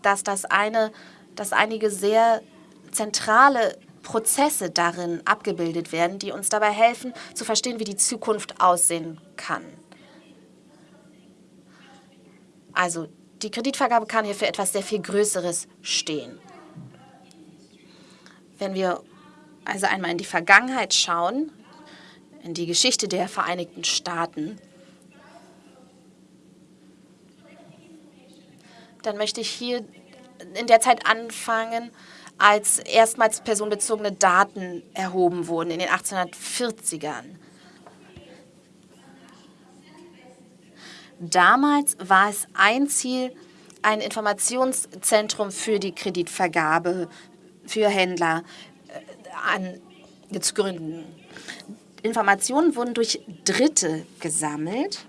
dass das eine, dass einige sehr zentrale Prozesse darin abgebildet werden, die uns dabei helfen, zu verstehen, wie die Zukunft aussehen kann. Also die Kreditvergabe kann hier für etwas sehr viel Größeres stehen. Wenn wir also einmal in die Vergangenheit schauen, in die Geschichte der Vereinigten Staaten, dann möchte ich hier in der Zeit anfangen, als erstmals personenbezogene Daten erhoben wurden in den 1840ern. Damals war es ein Ziel, ein Informationszentrum für die Kreditvergabe für Händler äh, an, zu gründen. Informationen wurden durch Dritte gesammelt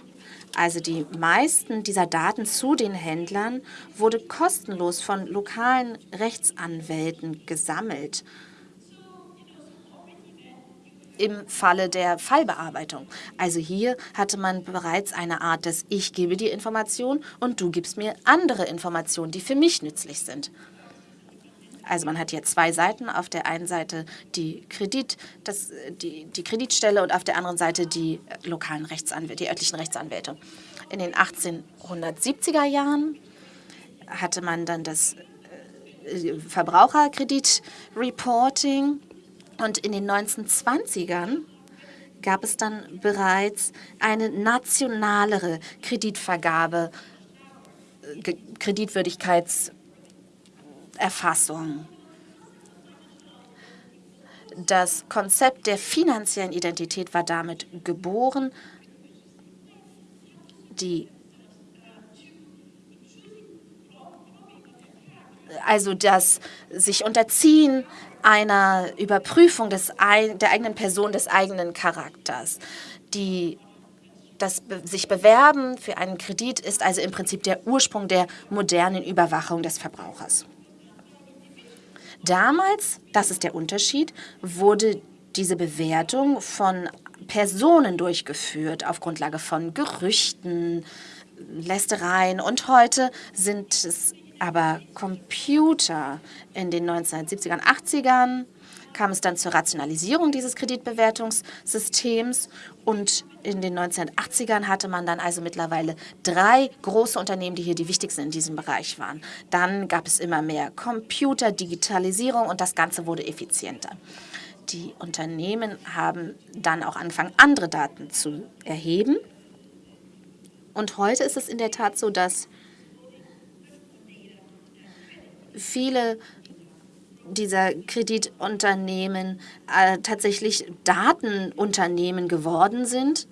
also die meisten dieser Daten zu den Händlern, wurde kostenlos von lokalen Rechtsanwälten gesammelt im Falle der Fallbearbeitung. Also hier hatte man bereits eine Art des Ich gebe dir Informationen und du gibst mir andere Informationen, die für mich nützlich sind. Also man hat hier zwei Seiten. Auf der einen Seite die, Kredit, das, die, die Kreditstelle und auf der anderen Seite die lokalen Rechtsanwälte, die örtlichen Rechtsanwälte. In den 1870er Jahren hatte man dann das äh, Verbraucherkreditreporting und in den 1920ern gab es dann bereits eine nationalere Kreditvergabe, äh, Kreditwürdigkeitserfassung. Das Konzept der finanziellen Identität war damit geboren. Die also das sich unterziehen einer Überprüfung des, der eigenen Person, des eigenen Charakters. Die, das sich bewerben für einen Kredit ist also im Prinzip der Ursprung der modernen Überwachung des Verbrauchers. Damals, das ist der Unterschied, wurde diese Bewertung von Personen durchgeführt auf Grundlage von Gerüchten, Lästereien. Und heute sind es aber Computer in den 1970ern, 80ern kam es dann zur Rationalisierung dieses Kreditbewertungssystems und in den 1980ern hatte man dann also mittlerweile drei große Unternehmen, die hier die wichtigsten in diesem Bereich waren. Dann gab es immer mehr Computer, Digitalisierung und das Ganze wurde effizienter. Die Unternehmen haben dann auch angefangen, andere Daten zu erheben. Und heute ist es in der Tat so, dass viele dieser Kreditunternehmen äh, tatsächlich Datenunternehmen geworden sind.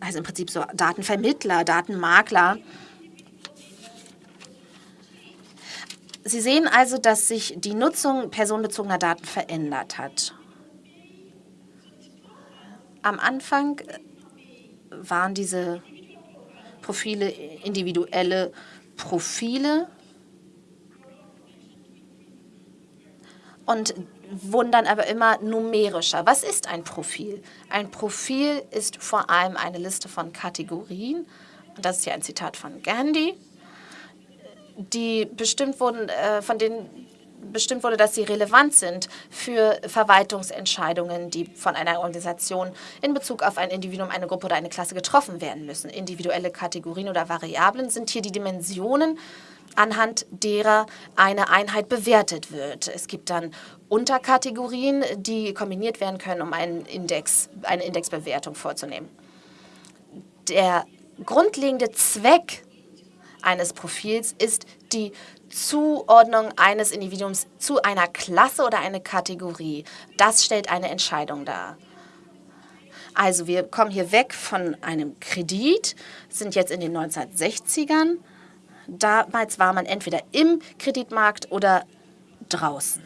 Also im Prinzip so Datenvermittler, Datenmakler. Sie sehen also, dass sich die Nutzung personenbezogener Daten verändert hat. Am Anfang waren diese Profile individuelle Profile, und wundern aber immer numerischer. Was ist ein Profil? Ein Profil ist vor allem eine Liste von Kategorien. Und das ist ja ein Zitat von Gandhi, die bestimmt wurden, äh, von denen bestimmt wurde, dass sie relevant sind für Verwaltungsentscheidungen, die von einer Organisation in Bezug auf ein Individuum, eine Gruppe oder eine Klasse getroffen werden müssen. Individuelle Kategorien oder Variablen sind hier die Dimensionen, anhand derer eine Einheit bewertet wird. Es gibt dann Unterkategorien, die kombiniert werden können, um einen Index, eine Indexbewertung vorzunehmen. Der grundlegende Zweck eines Profils ist die Zuordnung eines Individuums zu einer Klasse oder einer Kategorie. Das stellt eine Entscheidung dar. Also wir kommen hier weg von einem Kredit, sind jetzt in den 1960ern Damals war man entweder im Kreditmarkt oder draußen.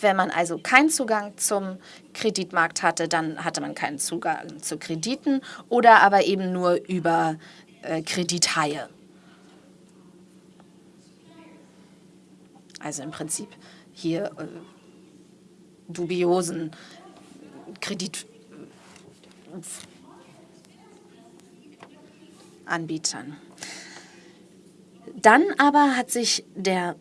Wenn man also keinen Zugang zum Kreditmarkt hatte, dann hatte man keinen Zugang zu Krediten oder aber eben nur über äh, Kredithaie. Also im Prinzip hier äh, dubiosen Kredit Anbietern. Dann aber hat sich der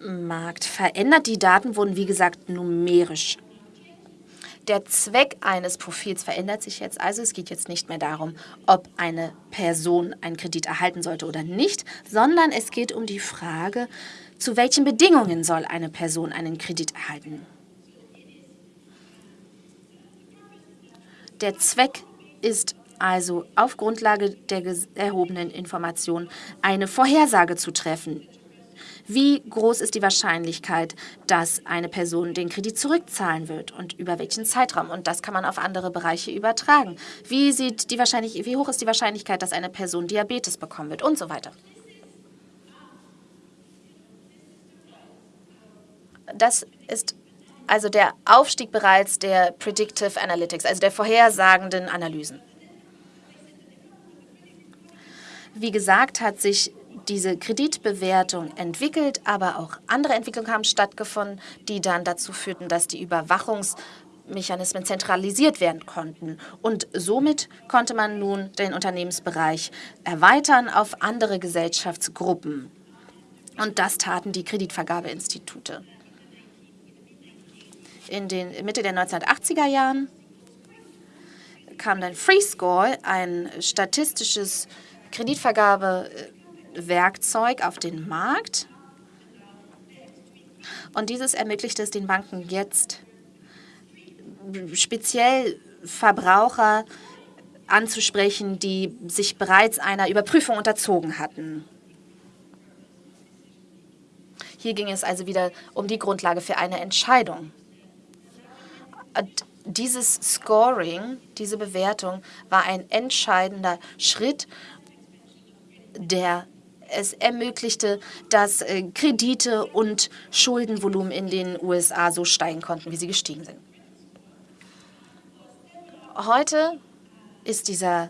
Markt verändert. Die Daten wurden, wie gesagt, numerisch. Der Zweck eines Profils verändert sich jetzt also. Es geht jetzt nicht mehr darum, ob eine Person einen Kredit erhalten sollte oder nicht, sondern es geht um die Frage, zu welchen Bedingungen soll eine Person einen Kredit erhalten. Der Zweck ist also auf Grundlage der erhobenen Informationen eine Vorhersage zu treffen. Wie groß ist die Wahrscheinlichkeit, dass eine Person den Kredit zurückzahlen wird und über welchen Zeitraum? Und das kann man auf andere Bereiche übertragen. Wie, sieht die wie hoch ist die Wahrscheinlichkeit, dass eine Person Diabetes bekommen wird und so weiter? Das ist also der Aufstieg bereits der Predictive Analytics, also der vorhersagenden Analysen. Wie gesagt, hat sich diese Kreditbewertung entwickelt, aber auch andere Entwicklungen haben stattgefunden, die dann dazu führten, dass die Überwachungsmechanismen zentralisiert werden konnten. Und somit konnte man nun den Unternehmensbereich erweitern auf andere Gesellschaftsgruppen. Und das taten die Kreditvergabeinstitute. In den Mitte der 1980er Jahren kam dann FreeScore, ein statistisches Kreditvergabewerkzeug auf den Markt. Und dieses ermöglicht es den Banken jetzt, speziell Verbraucher anzusprechen, die sich bereits einer Überprüfung unterzogen hatten. Hier ging es also wieder um die Grundlage für eine Entscheidung. Dieses Scoring, diese Bewertung, war ein entscheidender Schritt, der es ermöglichte, dass äh, Kredite und Schuldenvolumen in den USA so steigen konnten, wie sie gestiegen sind. Heute ist dieser,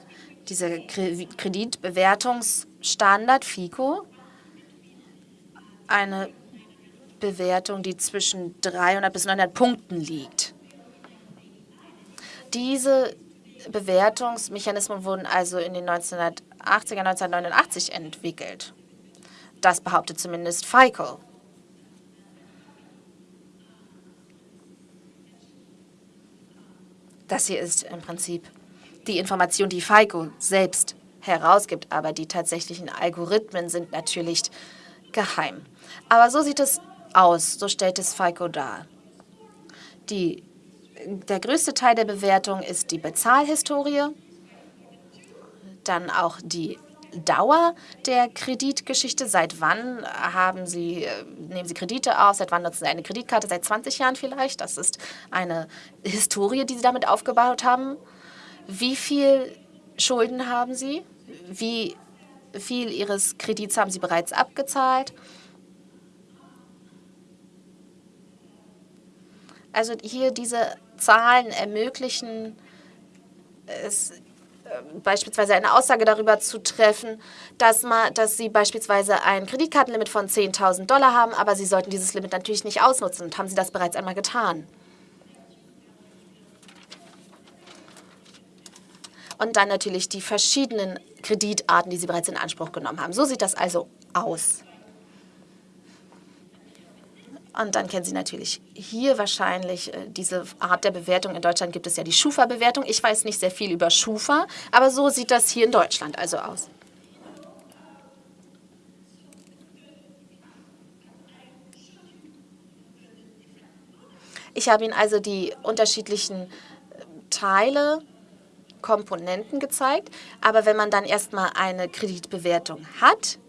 dieser Kreditbewertungsstandard FICO eine Bewertung, die zwischen 300 bis 900 Punkten liegt. Diese Bewertungsmechanismen wurden also in den 1980er, 1989 entwickelt. Das behauptet zumindest FICO. Das hier ist im Prinzip die Information, die FICO selbst herausgibt, aber die tatsächlichen Algorithmen sind natürlich geheim. Aber so sieht es aus, so stellt es FICO dar. Die, der größte Teil der Bewertung ist die Bezahlhistorie, dann auch die Dauer der Kreditgeschichte. Seit wann haben Sie, äh, nehmen Sie Kredite auf? Seit wann nutzen Sie eine Kreditkarte? Seit 20 Jahren vielleicht? Das ist eine Historie, die Sie damit aufgebaut haben. Wie viel Schulden haben Sie? Wie viel Ihres Kredits haben Sie bereits abgezahlt? Also hier diese Zahlen ermöglichen es beispielsweise eine Aussage darüber zu treffen, dass, man, dass Sie beispielsweise ein Kreditkartenlimit von 10.000 Dollar haben, aber Sie sollten dieses Limit natürlich nicht ausnutzen. Und haben Sie das bereits einmal getan? Und dann natürlich die verschiedenen Kreditarten, die Sie bereits in Anspruch genommen haben. So sieht das also aus. Und dann kennen Sie natürlich hier wahrscheinlich äh, diese Art der Bewertung. In Deutschland gibt es ja die Schufa-Bewertung. Ich weiß nicht sehr viel über Schufa, aber so sieht das hier in Deutschland also aus. Ich habe Ihnen also die unterschiedlichen äh, Teile, Komponenten gezeigt. Aber wenn man dann erstmal eine Kreditbewertung hat,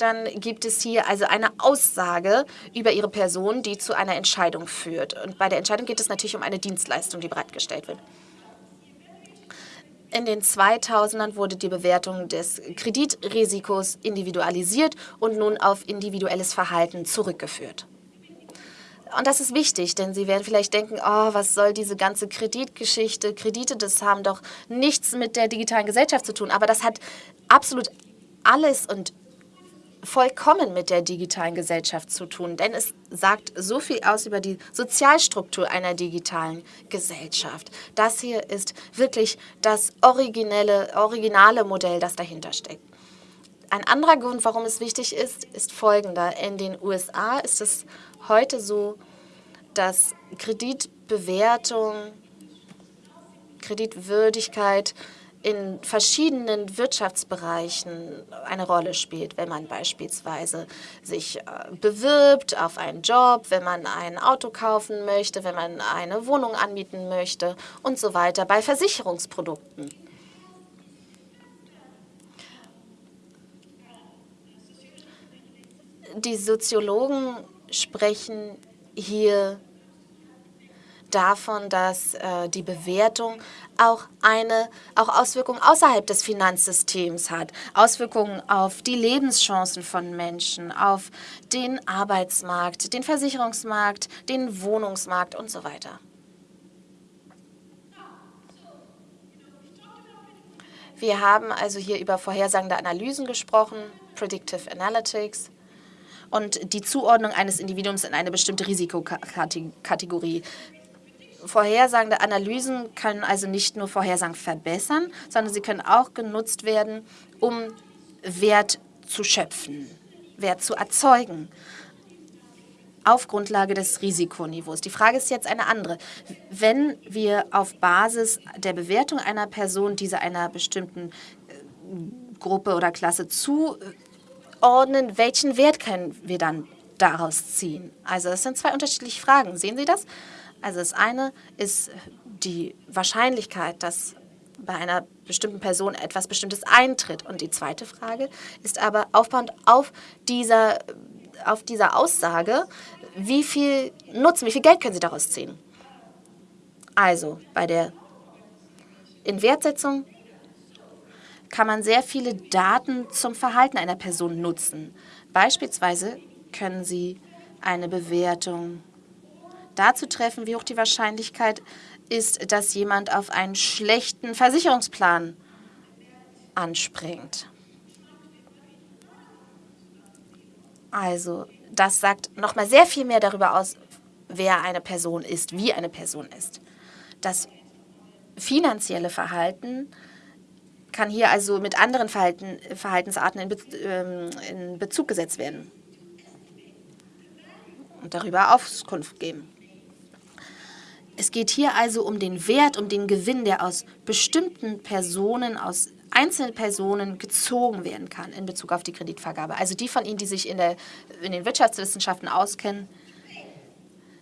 dann gibt es hier also eine Aussage über Ihre Person, die zu einer Entscheidung führt. Und bei der Entscheidung geht es natürlich um eine Dienstleistung, die bereitgestellt wird. In den 2000ern wurde die Bewertung des Kreditrisikos individualisiert und nun auf individuelles Verhalten zurückgeführt. Und das ist wichtig, denn Sie werden vielleicht denken, oh, was soll diese ganze Kreditgeschichte? Kredite, das haben doch nichts mit der digitalen Gesellschaft zu tun. Aber das hat absolut alles und vollkommen mit der digitalen Gesellschaft zu tun, denn es sagt so viel aus über die Sozialstruktur einer digitalen Gesellschaft. Das hier ist wirklich das originelle, originale Modell, das dahinter steckt. Ein anderer Grund, warum es wichtig ist, ist folgender. In den USA ist es heute so, dass Kreditbewertung, Kreditwürdigkeit in verschiedenen Wirtschaftsbereichen eine Rolle spielt, wenn man beispielsweise sich äh, bewirbt auf einen Job, wenn man ein Auto kaufen möchte, wenn man eine Wohnung anmieten möchte und so weiter, bei Versicherungsprodukten. Die Soziologen sprechen hier davon, dass äh, die Bewertung auch eine auch Auswirkungen außerhalb des Finanzsystems hat, Auswirkungen auf die Lebenschancen von Menschen, auf den Arbeitsmarkt, den Versicherungsmarkt, den Wohnungsmarkt und so weiter. Wir haben also hier über vorhersagende Analysen gesprochen, Predictive Analytics und die Zuordnung eines Individuums in eine bestimmte Risikokategorie. Vorhersagende Analysen können also nicht nur Vorhersagen verbessern, sondern sie können auch genutzt werden, um Wert zu schöpfen, Wert zu erzeugen auf Grundlage des Risikoniveaus. Die Frage ist jetzt eine andere. Wenn wir auf Basis der Bewertung einer Person diese einer bestimmten äh, Gruppe oder Klasse zuordnen, welchen Wert können wir dann daraus ziehen? Also es sind zwei unterschiedliche Fragen. Sehen Sie das? Also das eine ist die Wahrscheinlichkeit, dass bei einer bestimmten Person etwas Bestimmtes eintritt. Und die zweite Frage ist aber aufbauend auf dieser, auf dieser Aussage, wie viel Nutzen, wie viel Geld können Sie daraus ziehen? Also bei der Inwertsetzung kann man sehr viele Daten zum Verhalten einer Person nutzen. Beispielsweise können Sie eine Bewertung dazu treffen, wie hoch die Wahrscheinlichkeit ist, dass jemand auf einen schlechten Versicherungsplan anspringt. Also das sagt nochmal sehr viel mehr darüber aus, wer eine Person ist, wie eine Person ist. Das finanzielle Verhalten kann hier also mit anderen Verhalten, Verhaltensarten in, Be ähm, in Bezug gesetzt werden und darüber Auskunft geben. Es geht hier also um den Wert, um den Gewinn, der aus bestimmten Personen, aus einzelnen Personen gezogen werden kann in Bezug auf die Kreditvergabe. Also die von Ihnen, die sich in, der, in den Wirtschaftswissenschaften auskennen,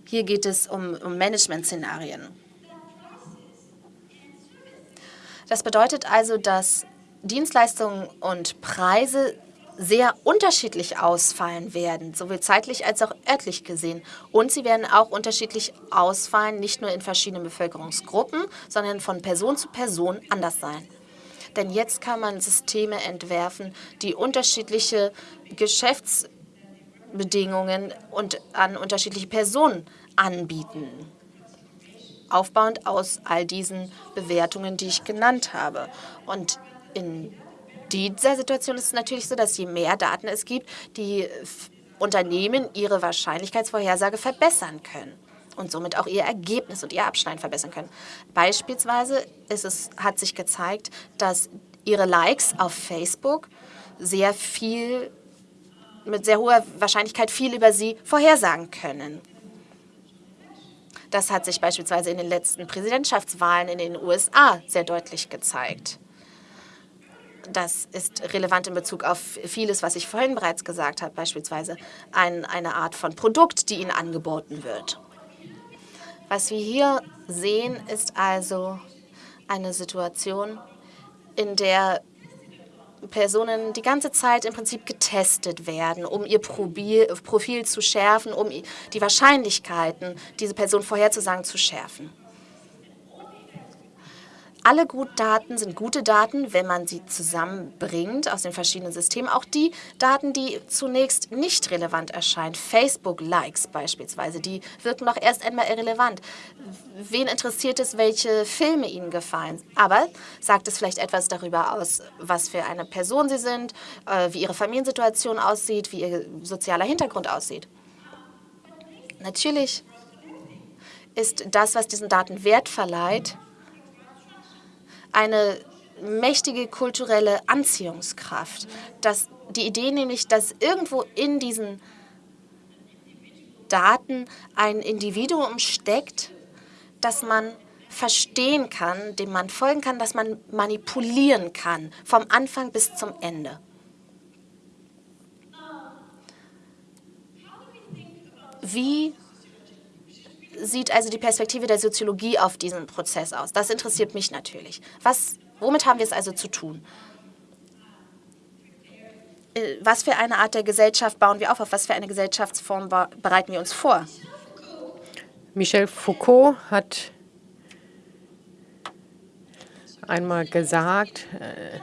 hier geht es um, um Management-Szenarien. Das bedeutet also, dass Dienstleistungen und Preise sehr unterschiedlich ausfallen werden, sowohl zeitlich als auch örtlich gesehen. Und sie werden auch unterschiedlich ausfallen, nicht nur in verschiedenen Bevölkerungsgruppen, sondern von Person zu Person anders sein. Denn jetzt kann man Systeme entwerfen, die unterschiedliche Geschäftsbedingungen und an unterschiedliche Personen anbieten aufbauend aus all diesen Bewertungen, die ich genannt habe. Und in dieser Situation ist es natürlich so, dass je mehr Daten es gibt, die Unternehmen ihre Wahrscheinlichkeitsvorhersage verbessern können und somit auch ihr Ergebnis und ihr Abschneiden verbessern können. Beispielsweise ist es, hat sich gezeigt, dass ihre Likes auf Facebook sehr viel, mit sehr hoher Wahrscheinlichkeit viel über sie vorhersagen können. Das hat sich beispielsweise in den letzten Präsidentschaftswahlen in den USA sehr deutlich gezeigt. Das ist relevant in Bezug auf vieles, was ich vorhin bereits gesagt habe, beispielsweise ein, eine Art von Produkt, die Ihnen angeboten wird. Was wir hier sehen, ist also eine Situation, in der Personen die ganze Zeit im Prinzip getestet werden, um ihr Profil zu schärfen, um die Wahrscheinlichkeiten, diese Person vorherzusagen, zu schärfen. Alle Daten sind gute Daten, wenn man sie zusammenbringt aus den verschiedenen Systemen. Auch die Daten, die zunächst nicht relevant erscheinen, Facebook-Likes beispielsweise, die wirken noch erst einmal irrelevant. Wen interessiert es, welche Filme ihnen gefallen? Aber sagt es vielleicht etwas darüber aus, was für eine Person sie sind, äh, wie ihre Familiensituation aussieht, wie ihr sozialer Hintergrund aussieht? Natürlich ist das, was diesen Daten Wert verleiht, eine mächtige kulturelle Anziehungskraft. Dass die Idee nämlich, dass irgendwo in diesen Daten ein Individuum steckt, das man verstehen kann, dem man folgen kann, das man manipulieren kann, vom Anfang bis zum Ende. Wie sieht also die Perspektive der Soziologie auf diesen Prozess aus? Das interessiert mich natürlich. Was, womit haben wir es also zu tun? Äh, was für eine Art der Gesellschaft bauen wir auf? Auf was für eine Gesellschaftsform bereiten wir uns vor? Michel Foucault hat einmal gesagt, äh,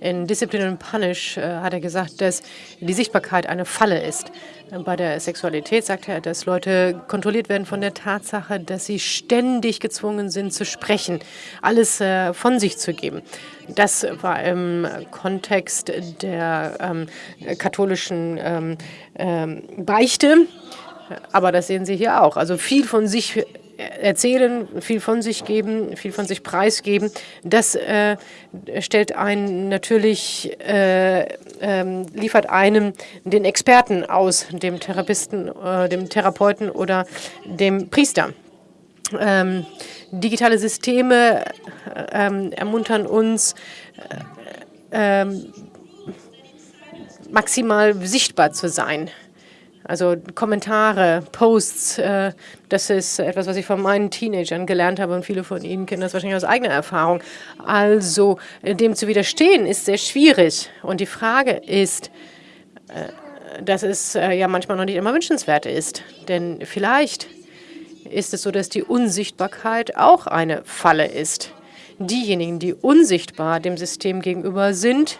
in Discipline and Punish äh, hat er gesagt, dass die Sichtbarkeit eine Falle ist. Bei der Sexualität sagt er, dass Leute kontrolliert werden von der Tatsache, dass sie ständig gezwungen sind zu sprechen, alles äh, von sich zu geben. Das war im Kontext der ähm, katholischen ähm, ähm, Beichte. Aber das sehen Sie hier auch. Also viel von sich erzählen, viel von sich geben, viel von sich preisgeben, das äh, stellt einen natürlich, äh, äh, liefert einem den Experten aus, dem Therapisten, äh, dem Therapeuten oder dem Priester. Ähm, digitale Systeme ähm, ermuntern uns, äh, ähm, maximal sichtbar zu sein. Also Kommentare, Posts, äh, das ist etwas, was ich von meinen Teenagern gelernt habe und viele von Ihnen kennen das wahrscheinlich aus eigener Erfahrung. Also dem zu widerstehen ist sehr schwierig. Und die Frage ist, dass es ja manchmal noch nicht immer wünschenswert ist. Denn vielleicht ist es so, dass die Unsichtbarkeit auch eine Falle ist. Diejenigen, die unsichtbar dem System gegenüber sind,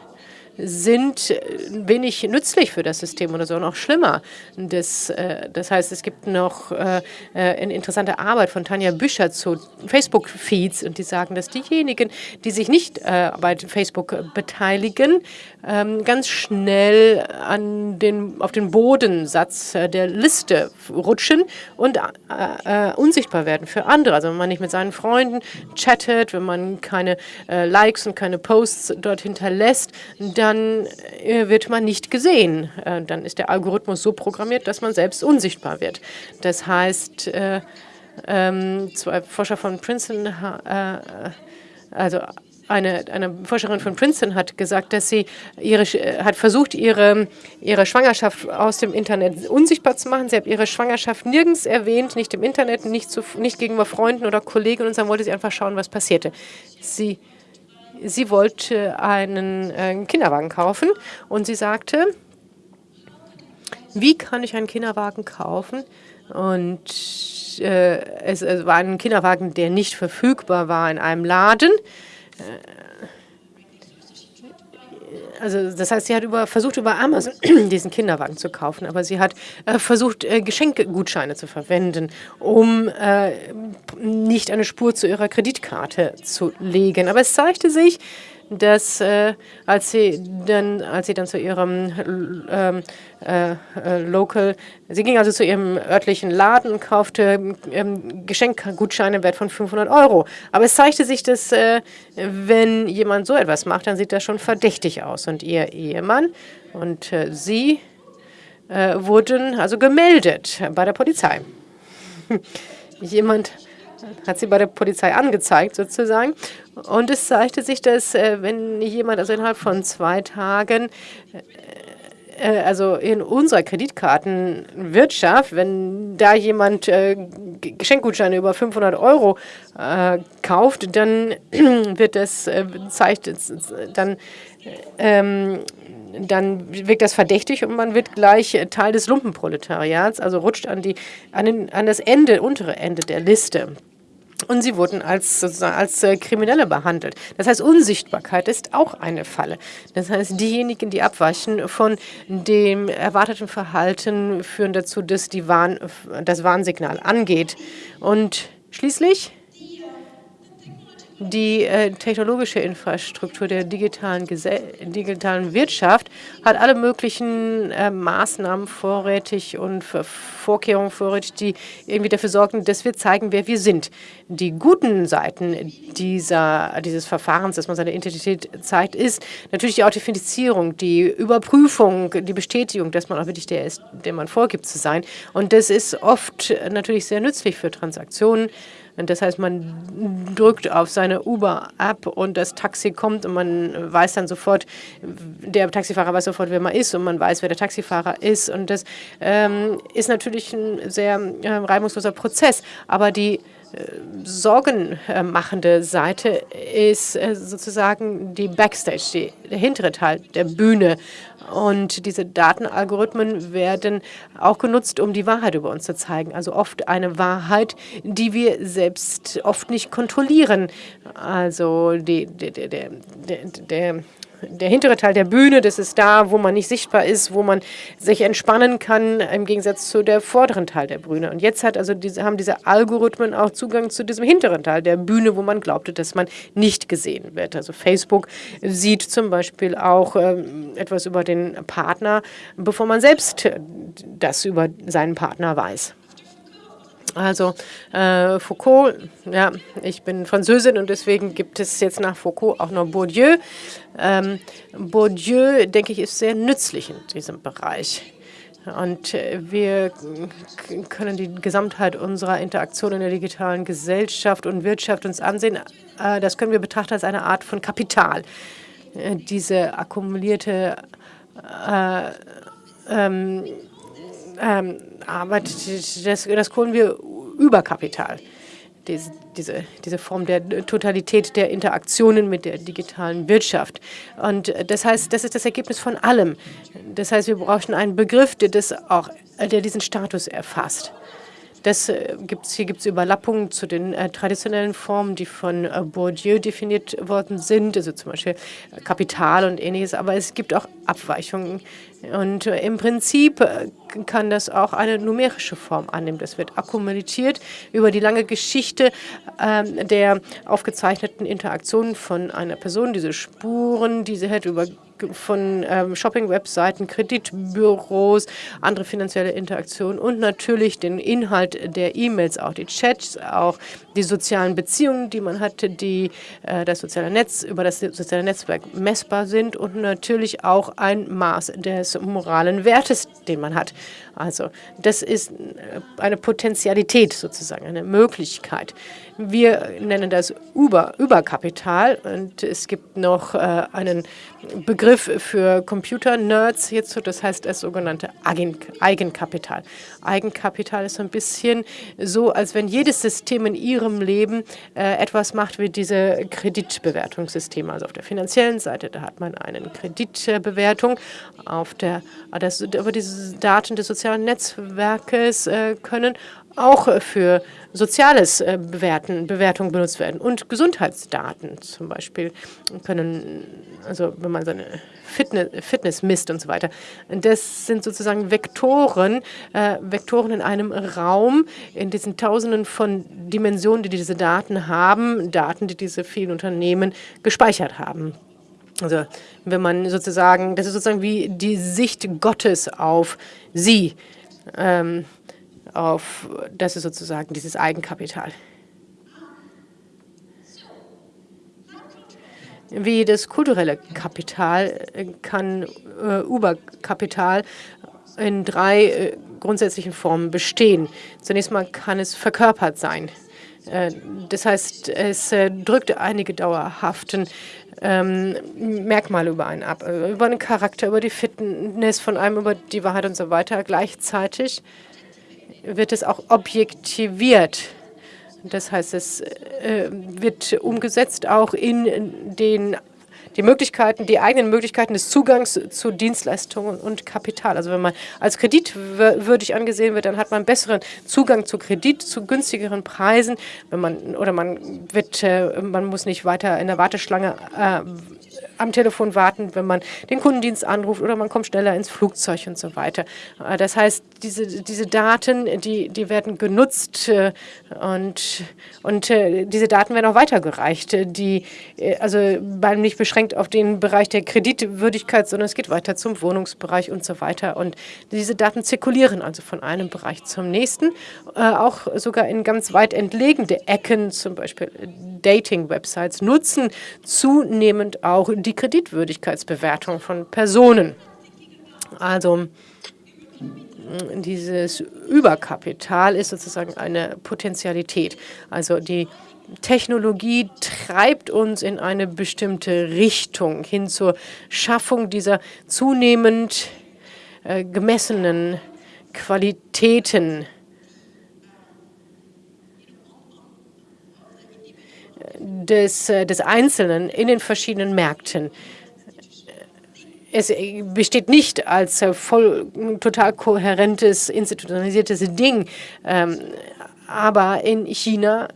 sind äh, wenig nützlich für das System oder so, noch schlimmer. Das, äh, das heißt, es gibt noch äh, eine interessante Arbeit von Tanja Büscher zu Facebook-Feeds und die sagen, dass diejenigen, die sich nicht bei Facebook beteiligen, ähm, ganz schnell an den, auf den Bodensatz der Liste rutschen und unsichtbar werden für andere. Also wenn man nicht mit seinen Freunden chattet, wenn man keine Likes und keine Posts dort hinterlässt, dann äh, wird man nicht gesehen. Äh, dann ist der Algorithmus so programmiert, dass man selbst unsichtbar wird. Das heißt, äh, ähm, zwei Forscher von Princeton, also eine, eine Forscherin von Princeton hat gesagt, dass sie ihre, hat versucht, ihre, ihre Schwangerschaft aus dem Internet unsichtbar zu machen. Sie hat ihre Schwangerschaft nirgends erwähnt, nicht im Internet, nicht, zu, nicht gegenüber Freunden oder Kollegen und dann wollte sie einfach schauen, was passierte. Sie sie wollte einen äh, Kinderwagen kaufen und sie sagte, wie kann ich einen Kinderwagen kaufen? Und äh, es, es, war ein Kinderwagen, der nicht verfügbar war in einem Laden. Äh, also das heißt, sie hat über, versucht über Amazon diesen Kinderwagen zu kaufen, aber sie hat äh, versucht, äh, Geschenkgutscheine zu verwenden, um äh, nicht eine Spur zu ihrer Kreditkarte zu legen. Aber es zeigte sich, dass äh, als sie dann, als sie dann zu ihrem ähm, äh, äh, Local, sie ging also zu ihrem örtlichen Laden und kaufte ähm, Geschenkgutscheine wert von 500 Euro. Aber es zeigte sich, dass äh, wenn jemand so etwas macht, dann sieht das schon verdächtig aus. Und ihr Ehemann und äh, sie äh, wurden also gemeldet bei der Polizei. Jemand hat sie bei der Polizei angezeigt sozusagen. Und es zeigte sich, dass äh, wenn jemand also innerhalb von zwei Tagen äh, äh, also in unserer Kreditkartenwirtschaft, wenn da jemand äh, Geschenkgutscheine über 500 Euro äh, kauft, dann wird das äh, zeigt dann ähm, dann wirkt das verdächtig und man wird gleich Teil des Lumpenproletariats, also rutscht an, die, an, den, an das Ende, untere Ende der Liste. Und sie wurden als, als äh, Kriminelle behandelt. Das heißt, Unsichtbarkeit ist auch eine Falle. Das heißt, diejenigen, die abweichen von dem erwarteten Verhalten, führen dazu, dass die Warn, das Warnsignal angeht. Und schließlich die äh, technologische Infrastruktur der digitalen, digitalen Wirtschaft hat alle möglichen äh, Maßnahmen vorrätig und Vorkehrungen vorrätig, die irgendwie dafür sorgen, dass wir zeigen, wer wir sind. Die guten Seiten dieser, dieses Verfahrens, dass man seine Identität zeigt, ist natürlich die Authentifizierung, die Überprüfung, die Bestätigung, dass man auch wirklich der ist, der man vorgibt zu sein. Und das ist oft natürlich sehr nützlich für Transaktionen. Das heißt, man drückt auf seine Uber-App und das Taxi kommt und man weiß dann sofort, der Taxifahrer weiß sofort, wer man ist und man weiß, wer der Taxifahrer ist. Und das ähm, ist natürlich ein sehr äh, reibungsloser Prozess. Aber die sorgenmachende Seite ist äh, sozusagen die Backstage, die, der hintere Teil der Bühne. Und diese Datenalgorithmen werden auch genutzt, um die Wahrheit über uns zu zeigen. Also oft eine Wahrheit, die wir selbst oft nicht kontrollieren. Also die, der, der, der, der der hintere Teil der Bühne, das ist da, wo man nicht sichtbar ist, wo man sich entspannen kann, im Gegensatz zu der vorderen Teil der Bühne. Und jetzt hat also diese, haben diese Algorithmen auch Zugang zu diesem hinteren Teil der Bühne, wo man glaubte, dass man nicht gesehen wird. Also Facebook sieht zum Beispiel auch ähm, etwas über den Partner, bevor man selbst das über seinen Partner weiß. Also äh, Foucault, ja, ich bin Französin und deswegen gibt es jetzt nach Foucault auch noch Bourdieu. Ähm, Bourdieu, denke ich, ist sehr nützlich in diesem Bereich. Und äh, wir können die Gesamtheit unserer Interaktion in der digitalen Gesellschaft und Wirtschaft uns ansehen. Äh, das können wir betrachten als eine Art von Kapital. Äh, diese akkumulierte äh, ähm, ähm, aber das, das holen wir Überkapital. Diese, diese, diese Form der Totalität der Interaktionen mit der digitalen Wirtschaft. Und das heißt, das ist das Ergebnis von allem. Das heißt, wir brauchen einen Begriff, der, das auch, der diesen Status erfasst. Das, äh, gibt's, hier gibt es Überlappungen zu den äh, traditionellen Formen, die von äh, Bourdieu definiert worden sind, also zum Beispiel Kapital und ähnliches, aber es gibt auch Abweichungen. Und äh, im Prinzip äh, kann das auch eine numerische Form annehmen. Das wird akkumuliert über die lange Geschichte ähm, der aufgezeichneten Interaktionen von einer Person, diese Spuren, die sie hat über von ähm, Shopping-Webseiten, Kreditbüros, andere finanzielle Interaktionen und natürlich den Inhalt der E-Mails, auch die Chats, auch die sozialen Beziehungen, die man hatte, die äh, das soziale Netz über das soziale Netzwerk messbar sind und natürlich auch ein Maß des moralen Wertes, den man hat. Also das ist äh, eine Potentialität sozusagen, eine Möglichkeit. Wir nennen das Über Überkapital und es gibt noch äh, einen Begriff für Computer-Nerds hierzu, das heißt das sogenannte Eigenkapital. Eigenkapital ist so ein bisschen so, als wenn jedes System in ihrem Leben äh, etwas macht wie diese Kreditbewertungssysteme. Also auf der finanziellen Seite, da hat man eine Kreditbewertung, auf der, das, aber diese Daten des sozialen Netzwerkes äh, können auch für soziales äh, Bewerten, Bewertung benutzt werden und Gesundheitsdaten zum Beispiel können, also wenn man seine Fitness, Fitness misst und so weiter. Das sind sozusagen Vektoren, äh, Vektoren in einem Raum, in diesen Tausenden von Dimensionen, die diese Daten haben, Daten, die diese vielen Unternehmen gespeichert haben. Also wenn man sozusagen, das ist sozusagen wie die Sicht Gottes auf sie. Ähm, auf, das ist sozusagen dieses Eigenkapital. Wie das kulturelle Kapital kann äh, Uberkapital in drei äh, grundsätzlichen Formen bestehen. Zunächst mal kann es verkörpert sein. Äh, das heißt, es äh, drückt einige dauerhaften ähm, Merkmale über einen ab, äh, über einen Charakter, über die Fitness von einem, über die Wahrheit und so weiter. Gleichzeitig wird es auch objektiviert. Das heißt, es äh, wird umgesetzt auch in den die Möglichkeiten, die eigenen Möglichkeiten des Zugangs zu Dienstleistungen und Kapital. Also wenn man als kreditwürdig angesehen wird, dann hat man besseren Zugang zu Kredit, zu günstigeren Preisen. Wenn man oder man wird, äh, man muss nicht weiter in der Warteschlange äh, am Telefon warten, wenn man den Kundendienst anruft oder man kommt schneller ins Flugzeug und so weiter. Äh, das heißt, diese, diese Daten, die, die werden genutzt äh, und, und äh, diese Daten werden auch weitergereicht. Die, also nicht beschränkt auf den Bereich der Kreditwürdigkeit, sondern es geht weiter zum Wohnungsbereich und so weiter. Und diese Daten zirkulieren also von einem Bereich zum nächsten, auch sogar in ganz weit entlegene Ecken, zum Beispiel Dating-Websites, nutzen zunehmend auch die Kreditwürdigkeitsbewertung von Personen. Also dieses Überkapital ist sozusagen eine Potentialität. Also die Technologie treibt uns in eine bestimmte Richtung hin zur Schaffung dieser zunehmend äh, gemessenen Qualitäten des, äh, des Einzelnen in den verschiedenen Märkten. Es besteht nicht als äh, voll total kohärentes, institutionalisiertes Ding, ähm, aber in China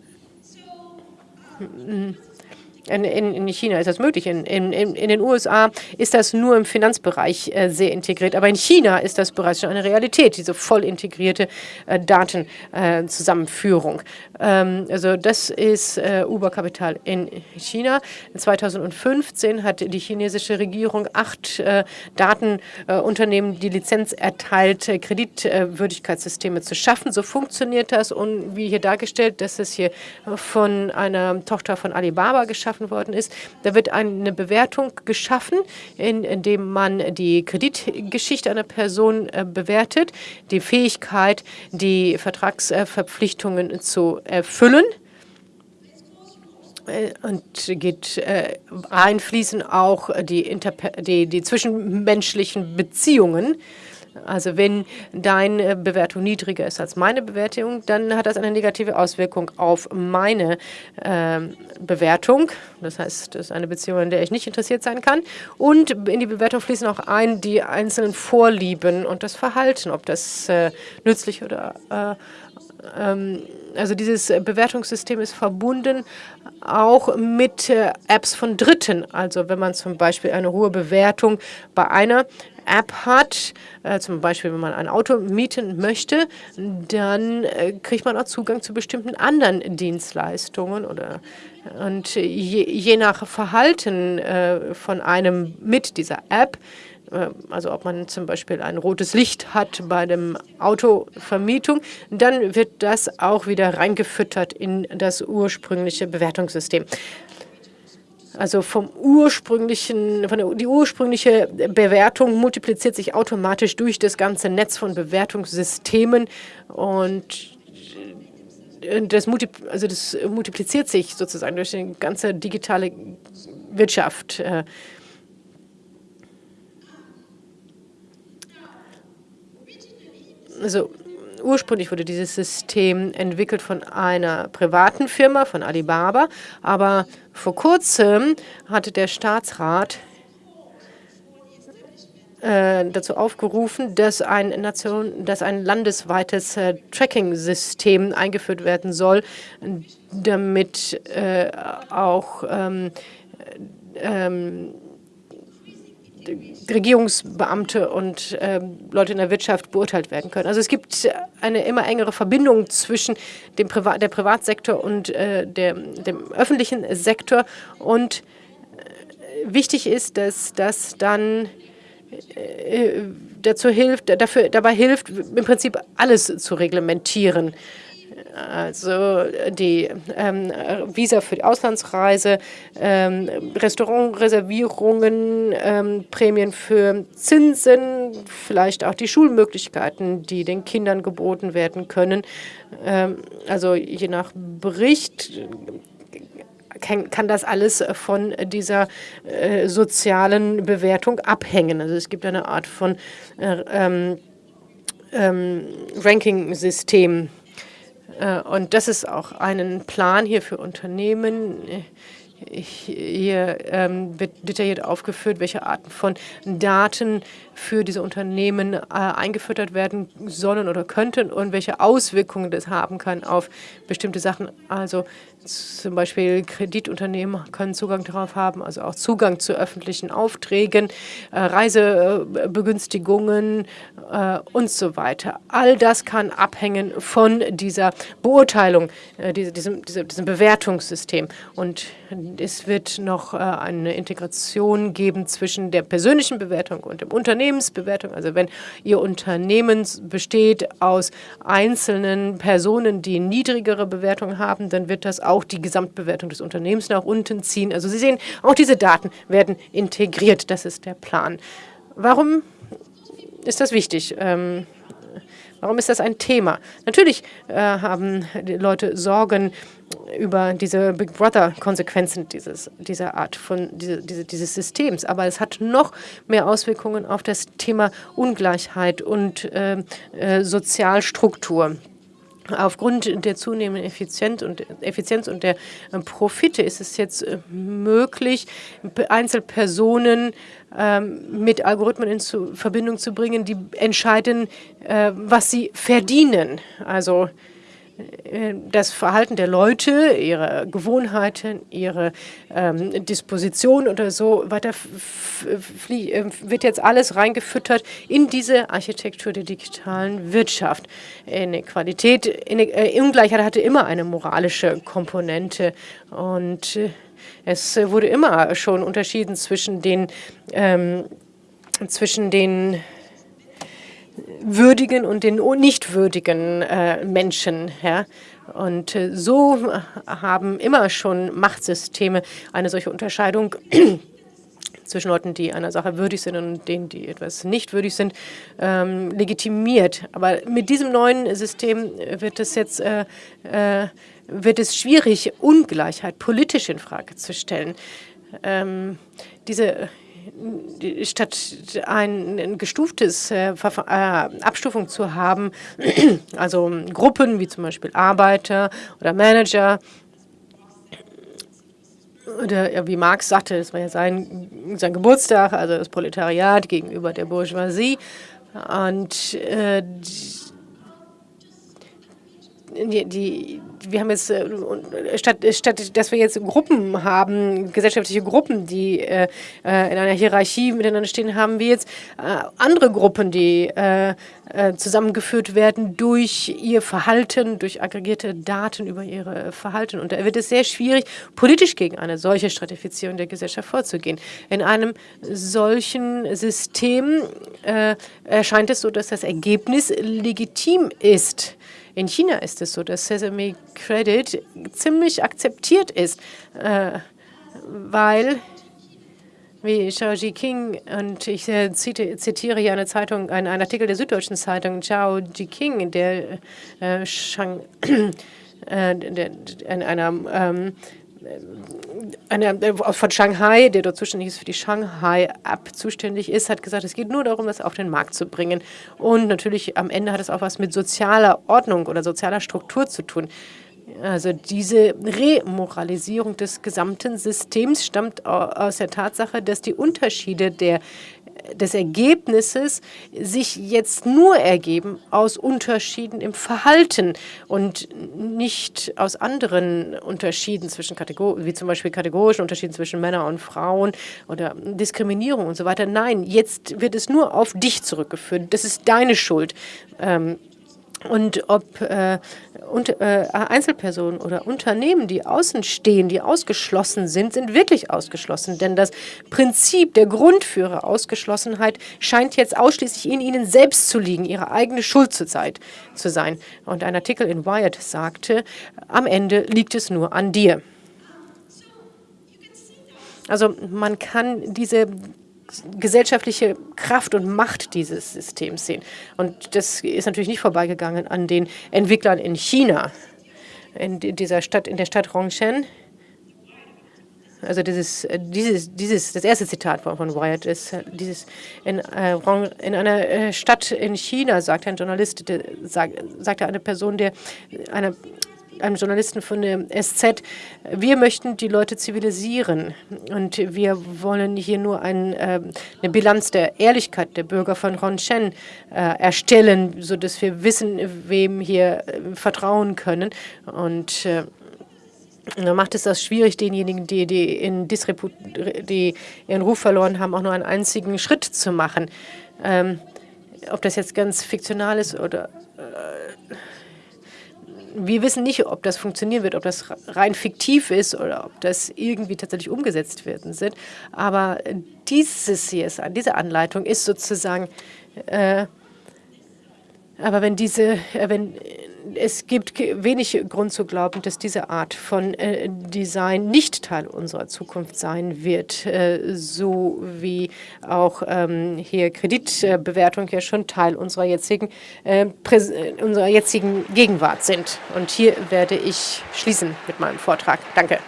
in, in, China ist das möglich. In, in, in den USA ist das nur im Finanzbereich äh, sehr integriert. Aber in China ist das bereits schon eine Realität, diese voll integrierte Datenzusammenführung. Äh, ähm, also das ist äh, Uber-Kapital in China. 2015 hat die chinesische Regierung acht äh, Datenunternehmen die Lizenz erteilt, äh, Kreditwürdigkeitssysteme zu schaffen. So funktioniert das. Und wie hier dargestellt, das ist hier von einer Tochter von Alibaba geschaffen worden ist. Da wird eine Bewertung geschaffen, in, in dem man die Kreditgeschichte einer Person bewertet, die Fähigkeit, die Vertragsverpflichtungen zu erfüllen äh, und geht äh, einfließen auch die, die, die zwischenmenschlichen Beziehungen Also wenn deine Bewertung niedriger ist als meine Bewertung, dann hat das eine negative Auswirkung auf meine äh, Bewertung. Das heißt, das ist eine Beziehung, in der ich nicht interessiert sein kann. Und in die Bewertung fließen auch ein die einzelnen Vorlieben und das Verhalten, ob das äh, nützlich oder äh, also dieses Bewertungssystem ist verbunden auch mit äh, Apps von Dritten. Also wenn man zum Beispiel eine hohe Bewertung bei einer App hat, äh, zum Beispiel wenn man ein Auto mieten möchte, dann äh, kriegt man auch Zugang zu bestimmten anderen Dienstleistungen oder und je, je nach Verhalten äh, von einem mit dieser App also ob man zum Beispiel ein rotes Licht hat bei dem Autovermietung, dann wird das auch wieder reingefüttert in das ursprüngliche Bewertungssystem. Also vom ursprünglichen, von der, die ursprüngliche Bewertung multipliziert sich automatisch durch das ganze Netz von Bewertungssystemen und das, also das multipliziert sich sozusagen durch die ganze digitale Wirtschaft. Also ursprünglich wurde dieses System entwickelt von einer privaten Firma, von Alibaba, aber vor kurzem hatte der Staatsrat äh, dazu aufgerufen, dass ein, Nation, dass ein landesweites äh, Tracking-System eingeführt werden soll, damit äh, auch ähm, ähm, Regierungsbeamte und äh, Leute in der Wirtschaft beurteilt werden können. Also es gibt eine immer engere Verbindung zwischen dem Privat, der Privatsektor und äh, der, dem öffentlichen Sektor. Und äh, wichtig ist, dass das dann äh, dazu hilft, dafür, dabei hilft, im Prinzip alles zu reglementieren also die ähm, Visa für die Auslandsreise, ähm, Restaurantreservierungen, ähm, Prämien für Zinsen, vielleicht auch die Schulmöglichkeiten, die den Kindern geboten werden können. Ähm, also je nach Bericht kann, kann das alles von dieser äh, sozialen Bewertung abhängen. Also es gibt eine Art von äh, ähm, ähm, Ranking-System. Äh, und das ist auch ein Plan hier für Unternehmen. Hier ähm, wird detailliert aufgeführt, welche Arten von Daten für diese Unternehmen äh, eingefüttert werden sollen oder könnten und welche Auswirkungen das haben kann auf bestimmte Sachen. Also zum Beispiel Kreditunternehmen können Zugang darauf haben, also auch Zugang zu öffentlichen Aufträgen, äh, Reisebegünstigungen äh, und so weiter. All das kann abhängen von dieser Beurteilung, äh, diesem, diesem, diesem Bewertungssystem. Und es wird noch äh, eine Integration geben zwischen der persönlichen Bewertung und dem Unternehmensbewertung. Also wenn Ihr Unternehmen besteht aus einzelnen Personen, die niedrigere Bewertungen haben, dann wird das auch die Gesamtbewertung des Unternehmens nach unten ziehen. Also Sie sehen, auch diese Daten werden integriert. Das ist der Plan. Warum ist das wichtig? Ähm, Warum ist das ein Thema? Natürlich äh, haben die Leute Sorgen über diese Big Brother-Konsequenzen dieses, dieser Art von diese, diese, dieses Systems. Aber es hat noch mehr Auswirkungen auf das Thema Ungleichheit und äh, äh, Sozialstruktur. Aufgrund der zunehmenden Effizienz und, Effizienz und der äh, Profite ist es jetzt äh, möglich, Einzelpersonen ähm, mit Algorithmen in Verbindung zu bringen, die entscheiden, äh, was sie verdienen. Also das Verhalten der Leute, ihre Gewohnheiten, ihre ähm, Disposition oder so weiter äh, wird jetzt alles reingefüttert in diese Architektur der digitalen Wirtschaft. Inequalität, äh, Ungleichheit hatte immer eine moralische Komponente und äh, es wurde immer schon unterschieden zwischen den ähm, zwischen den würdigen und den nicht würdigen äh, Menschen. Ja? Und äh, so haben immer schon Machtsysteme eine solche Unterscheidung zwischen Leuten, die einer Sache würdig sind und denen, die etwas nicht würdig sind, ähm, legitimiert. Aber mit diesem neuen System wird es jetzt äh, äh, wird es schwierig, Ungleichheit politisch in Frage zu stellen. Ähm, diese statt ein, gestuftes äh, äh, Abstufung zu haben, also Gruppen wie zum Beispiel Arbeiter oder Manager, oder ja, wie Marx sagte, das war ja sein, sein Geburtstag, also das Proletariat gegenüber der Bourgeoisie. Und äh, die, die, wir haben jetzt, äh, statt, statt dass wir jetzt Gruppen haben, gesellschaftliche Gruppen, die äh, äh, in einer Hierarchie miteinander stehen, haben wir jetzt äh, andere Gruppen, die äh, äh, zusammengeführt werden durch ihr Verhalten, durch aggregierte Daten über ihre Verhalten. Und da wird es sehr schwierig, politisch gegen eine solche Stratifizierung der Gesellschaft vorzugehen. In einem solchen System erscheint es so, dass das Ergebnis legitim ist. In China ist es so, dass Sesame Credit ziemlich akzeptiert ist, äh, weil wie Zhao Jiqing, und ich äh, zitiere hier eine Zeitung, einen, einen Artikel der Süddeutschen Zeitung, Zhao Jiqing, der, äh, Shang, äh, in einer ähm, einer von Shanghai, der dort zuständig ist für die Shanghai-App zuständig ist, hat gesagt, es geht nur darum, das auf den Markt zu bringen. Und natürlich am Ende hat es auch was mit sozialer Ordnung oder sozialer Struktur zu tun. Also diese Remoralisierung des gesamten Systems stammt aus der Tatsache, dass die Unterschiede der des Ergebnisses sich jetzt nur ergeben aus Unterschieden im Verhalten und nicht aus anderen Unterschieden zwischen Kategorien, wie zum Beispiel kategorischen Unterschieden zwischen Männern und Frauen oder Diskriminierung und so weiter. Nein, jetzt wird es nur auf dich zurückgeführt. Das ist deine Schuld. Ähm, und ob äh, und, äh, Einzelpersonen oder Unternehmen, die außen stehen, die ausgeschlossen sind, sind wirklich ausgeschlossen. Denn das Prinzip, der Grund für ihre Ausgeschlossenheit scheint jetzt ausschließlich in ihnen selbst zu liegen, ihre eigene Schuld zu sein. Und ein Artikel in Wired sagte, am Ende liegt es nur an dir. Also man kann diese gesellschaftliche Kraft und Macht dieses Systems sehen. Und das ist natürlich nicht vorbeigegangen an den Entwicklern in China, in dieser Stadt, in der Stadt Rongshen. Also dieses, dieses, dieses, das erste Zitat von, Wyatt ist dieses in, äh, in einer äh, Stadt in China, sagt ein Journalist, der, sagt, sagte eine Person, der eine einem Journalisten von der SZ, wir möchten die Leute zivilisieren und wir wollen hier nur ein, äh, eine Bilanz der Ehrlichkeit der Bürger von Ronshen äh, erstellen, sodass wir wissen, wem hier äh, vertrauen können. Und äh, da macht es das schwierig, denjenigen, die, die, in die ihren Ruf verloren haben, auch nur einen einzigen Schritt zu machen. Ähm, ob das jetzt ganz fiktional ist oder äh, wir wissen nicht, ob das funktionieren wird, ob das rein fiktiv ist oder ob das irgendwie tatsächlich umgesetzt werden wird. Aber dieses hier, diese Anleitung ist sozusagen, äh, aber wenn diese, äh, wenn es gibt wenig Grund zu glauben, dass diese Art von äh, Design nicht Teil unserer Zukunft sein wird, äh, so wie auch ähm, hier Kreditbewertung ja schon Teil unserer jetzigen, äh, unserer jetzigen Gegenwart sind. Und hier werde ich schließen mit meinem Vortrag. Danke.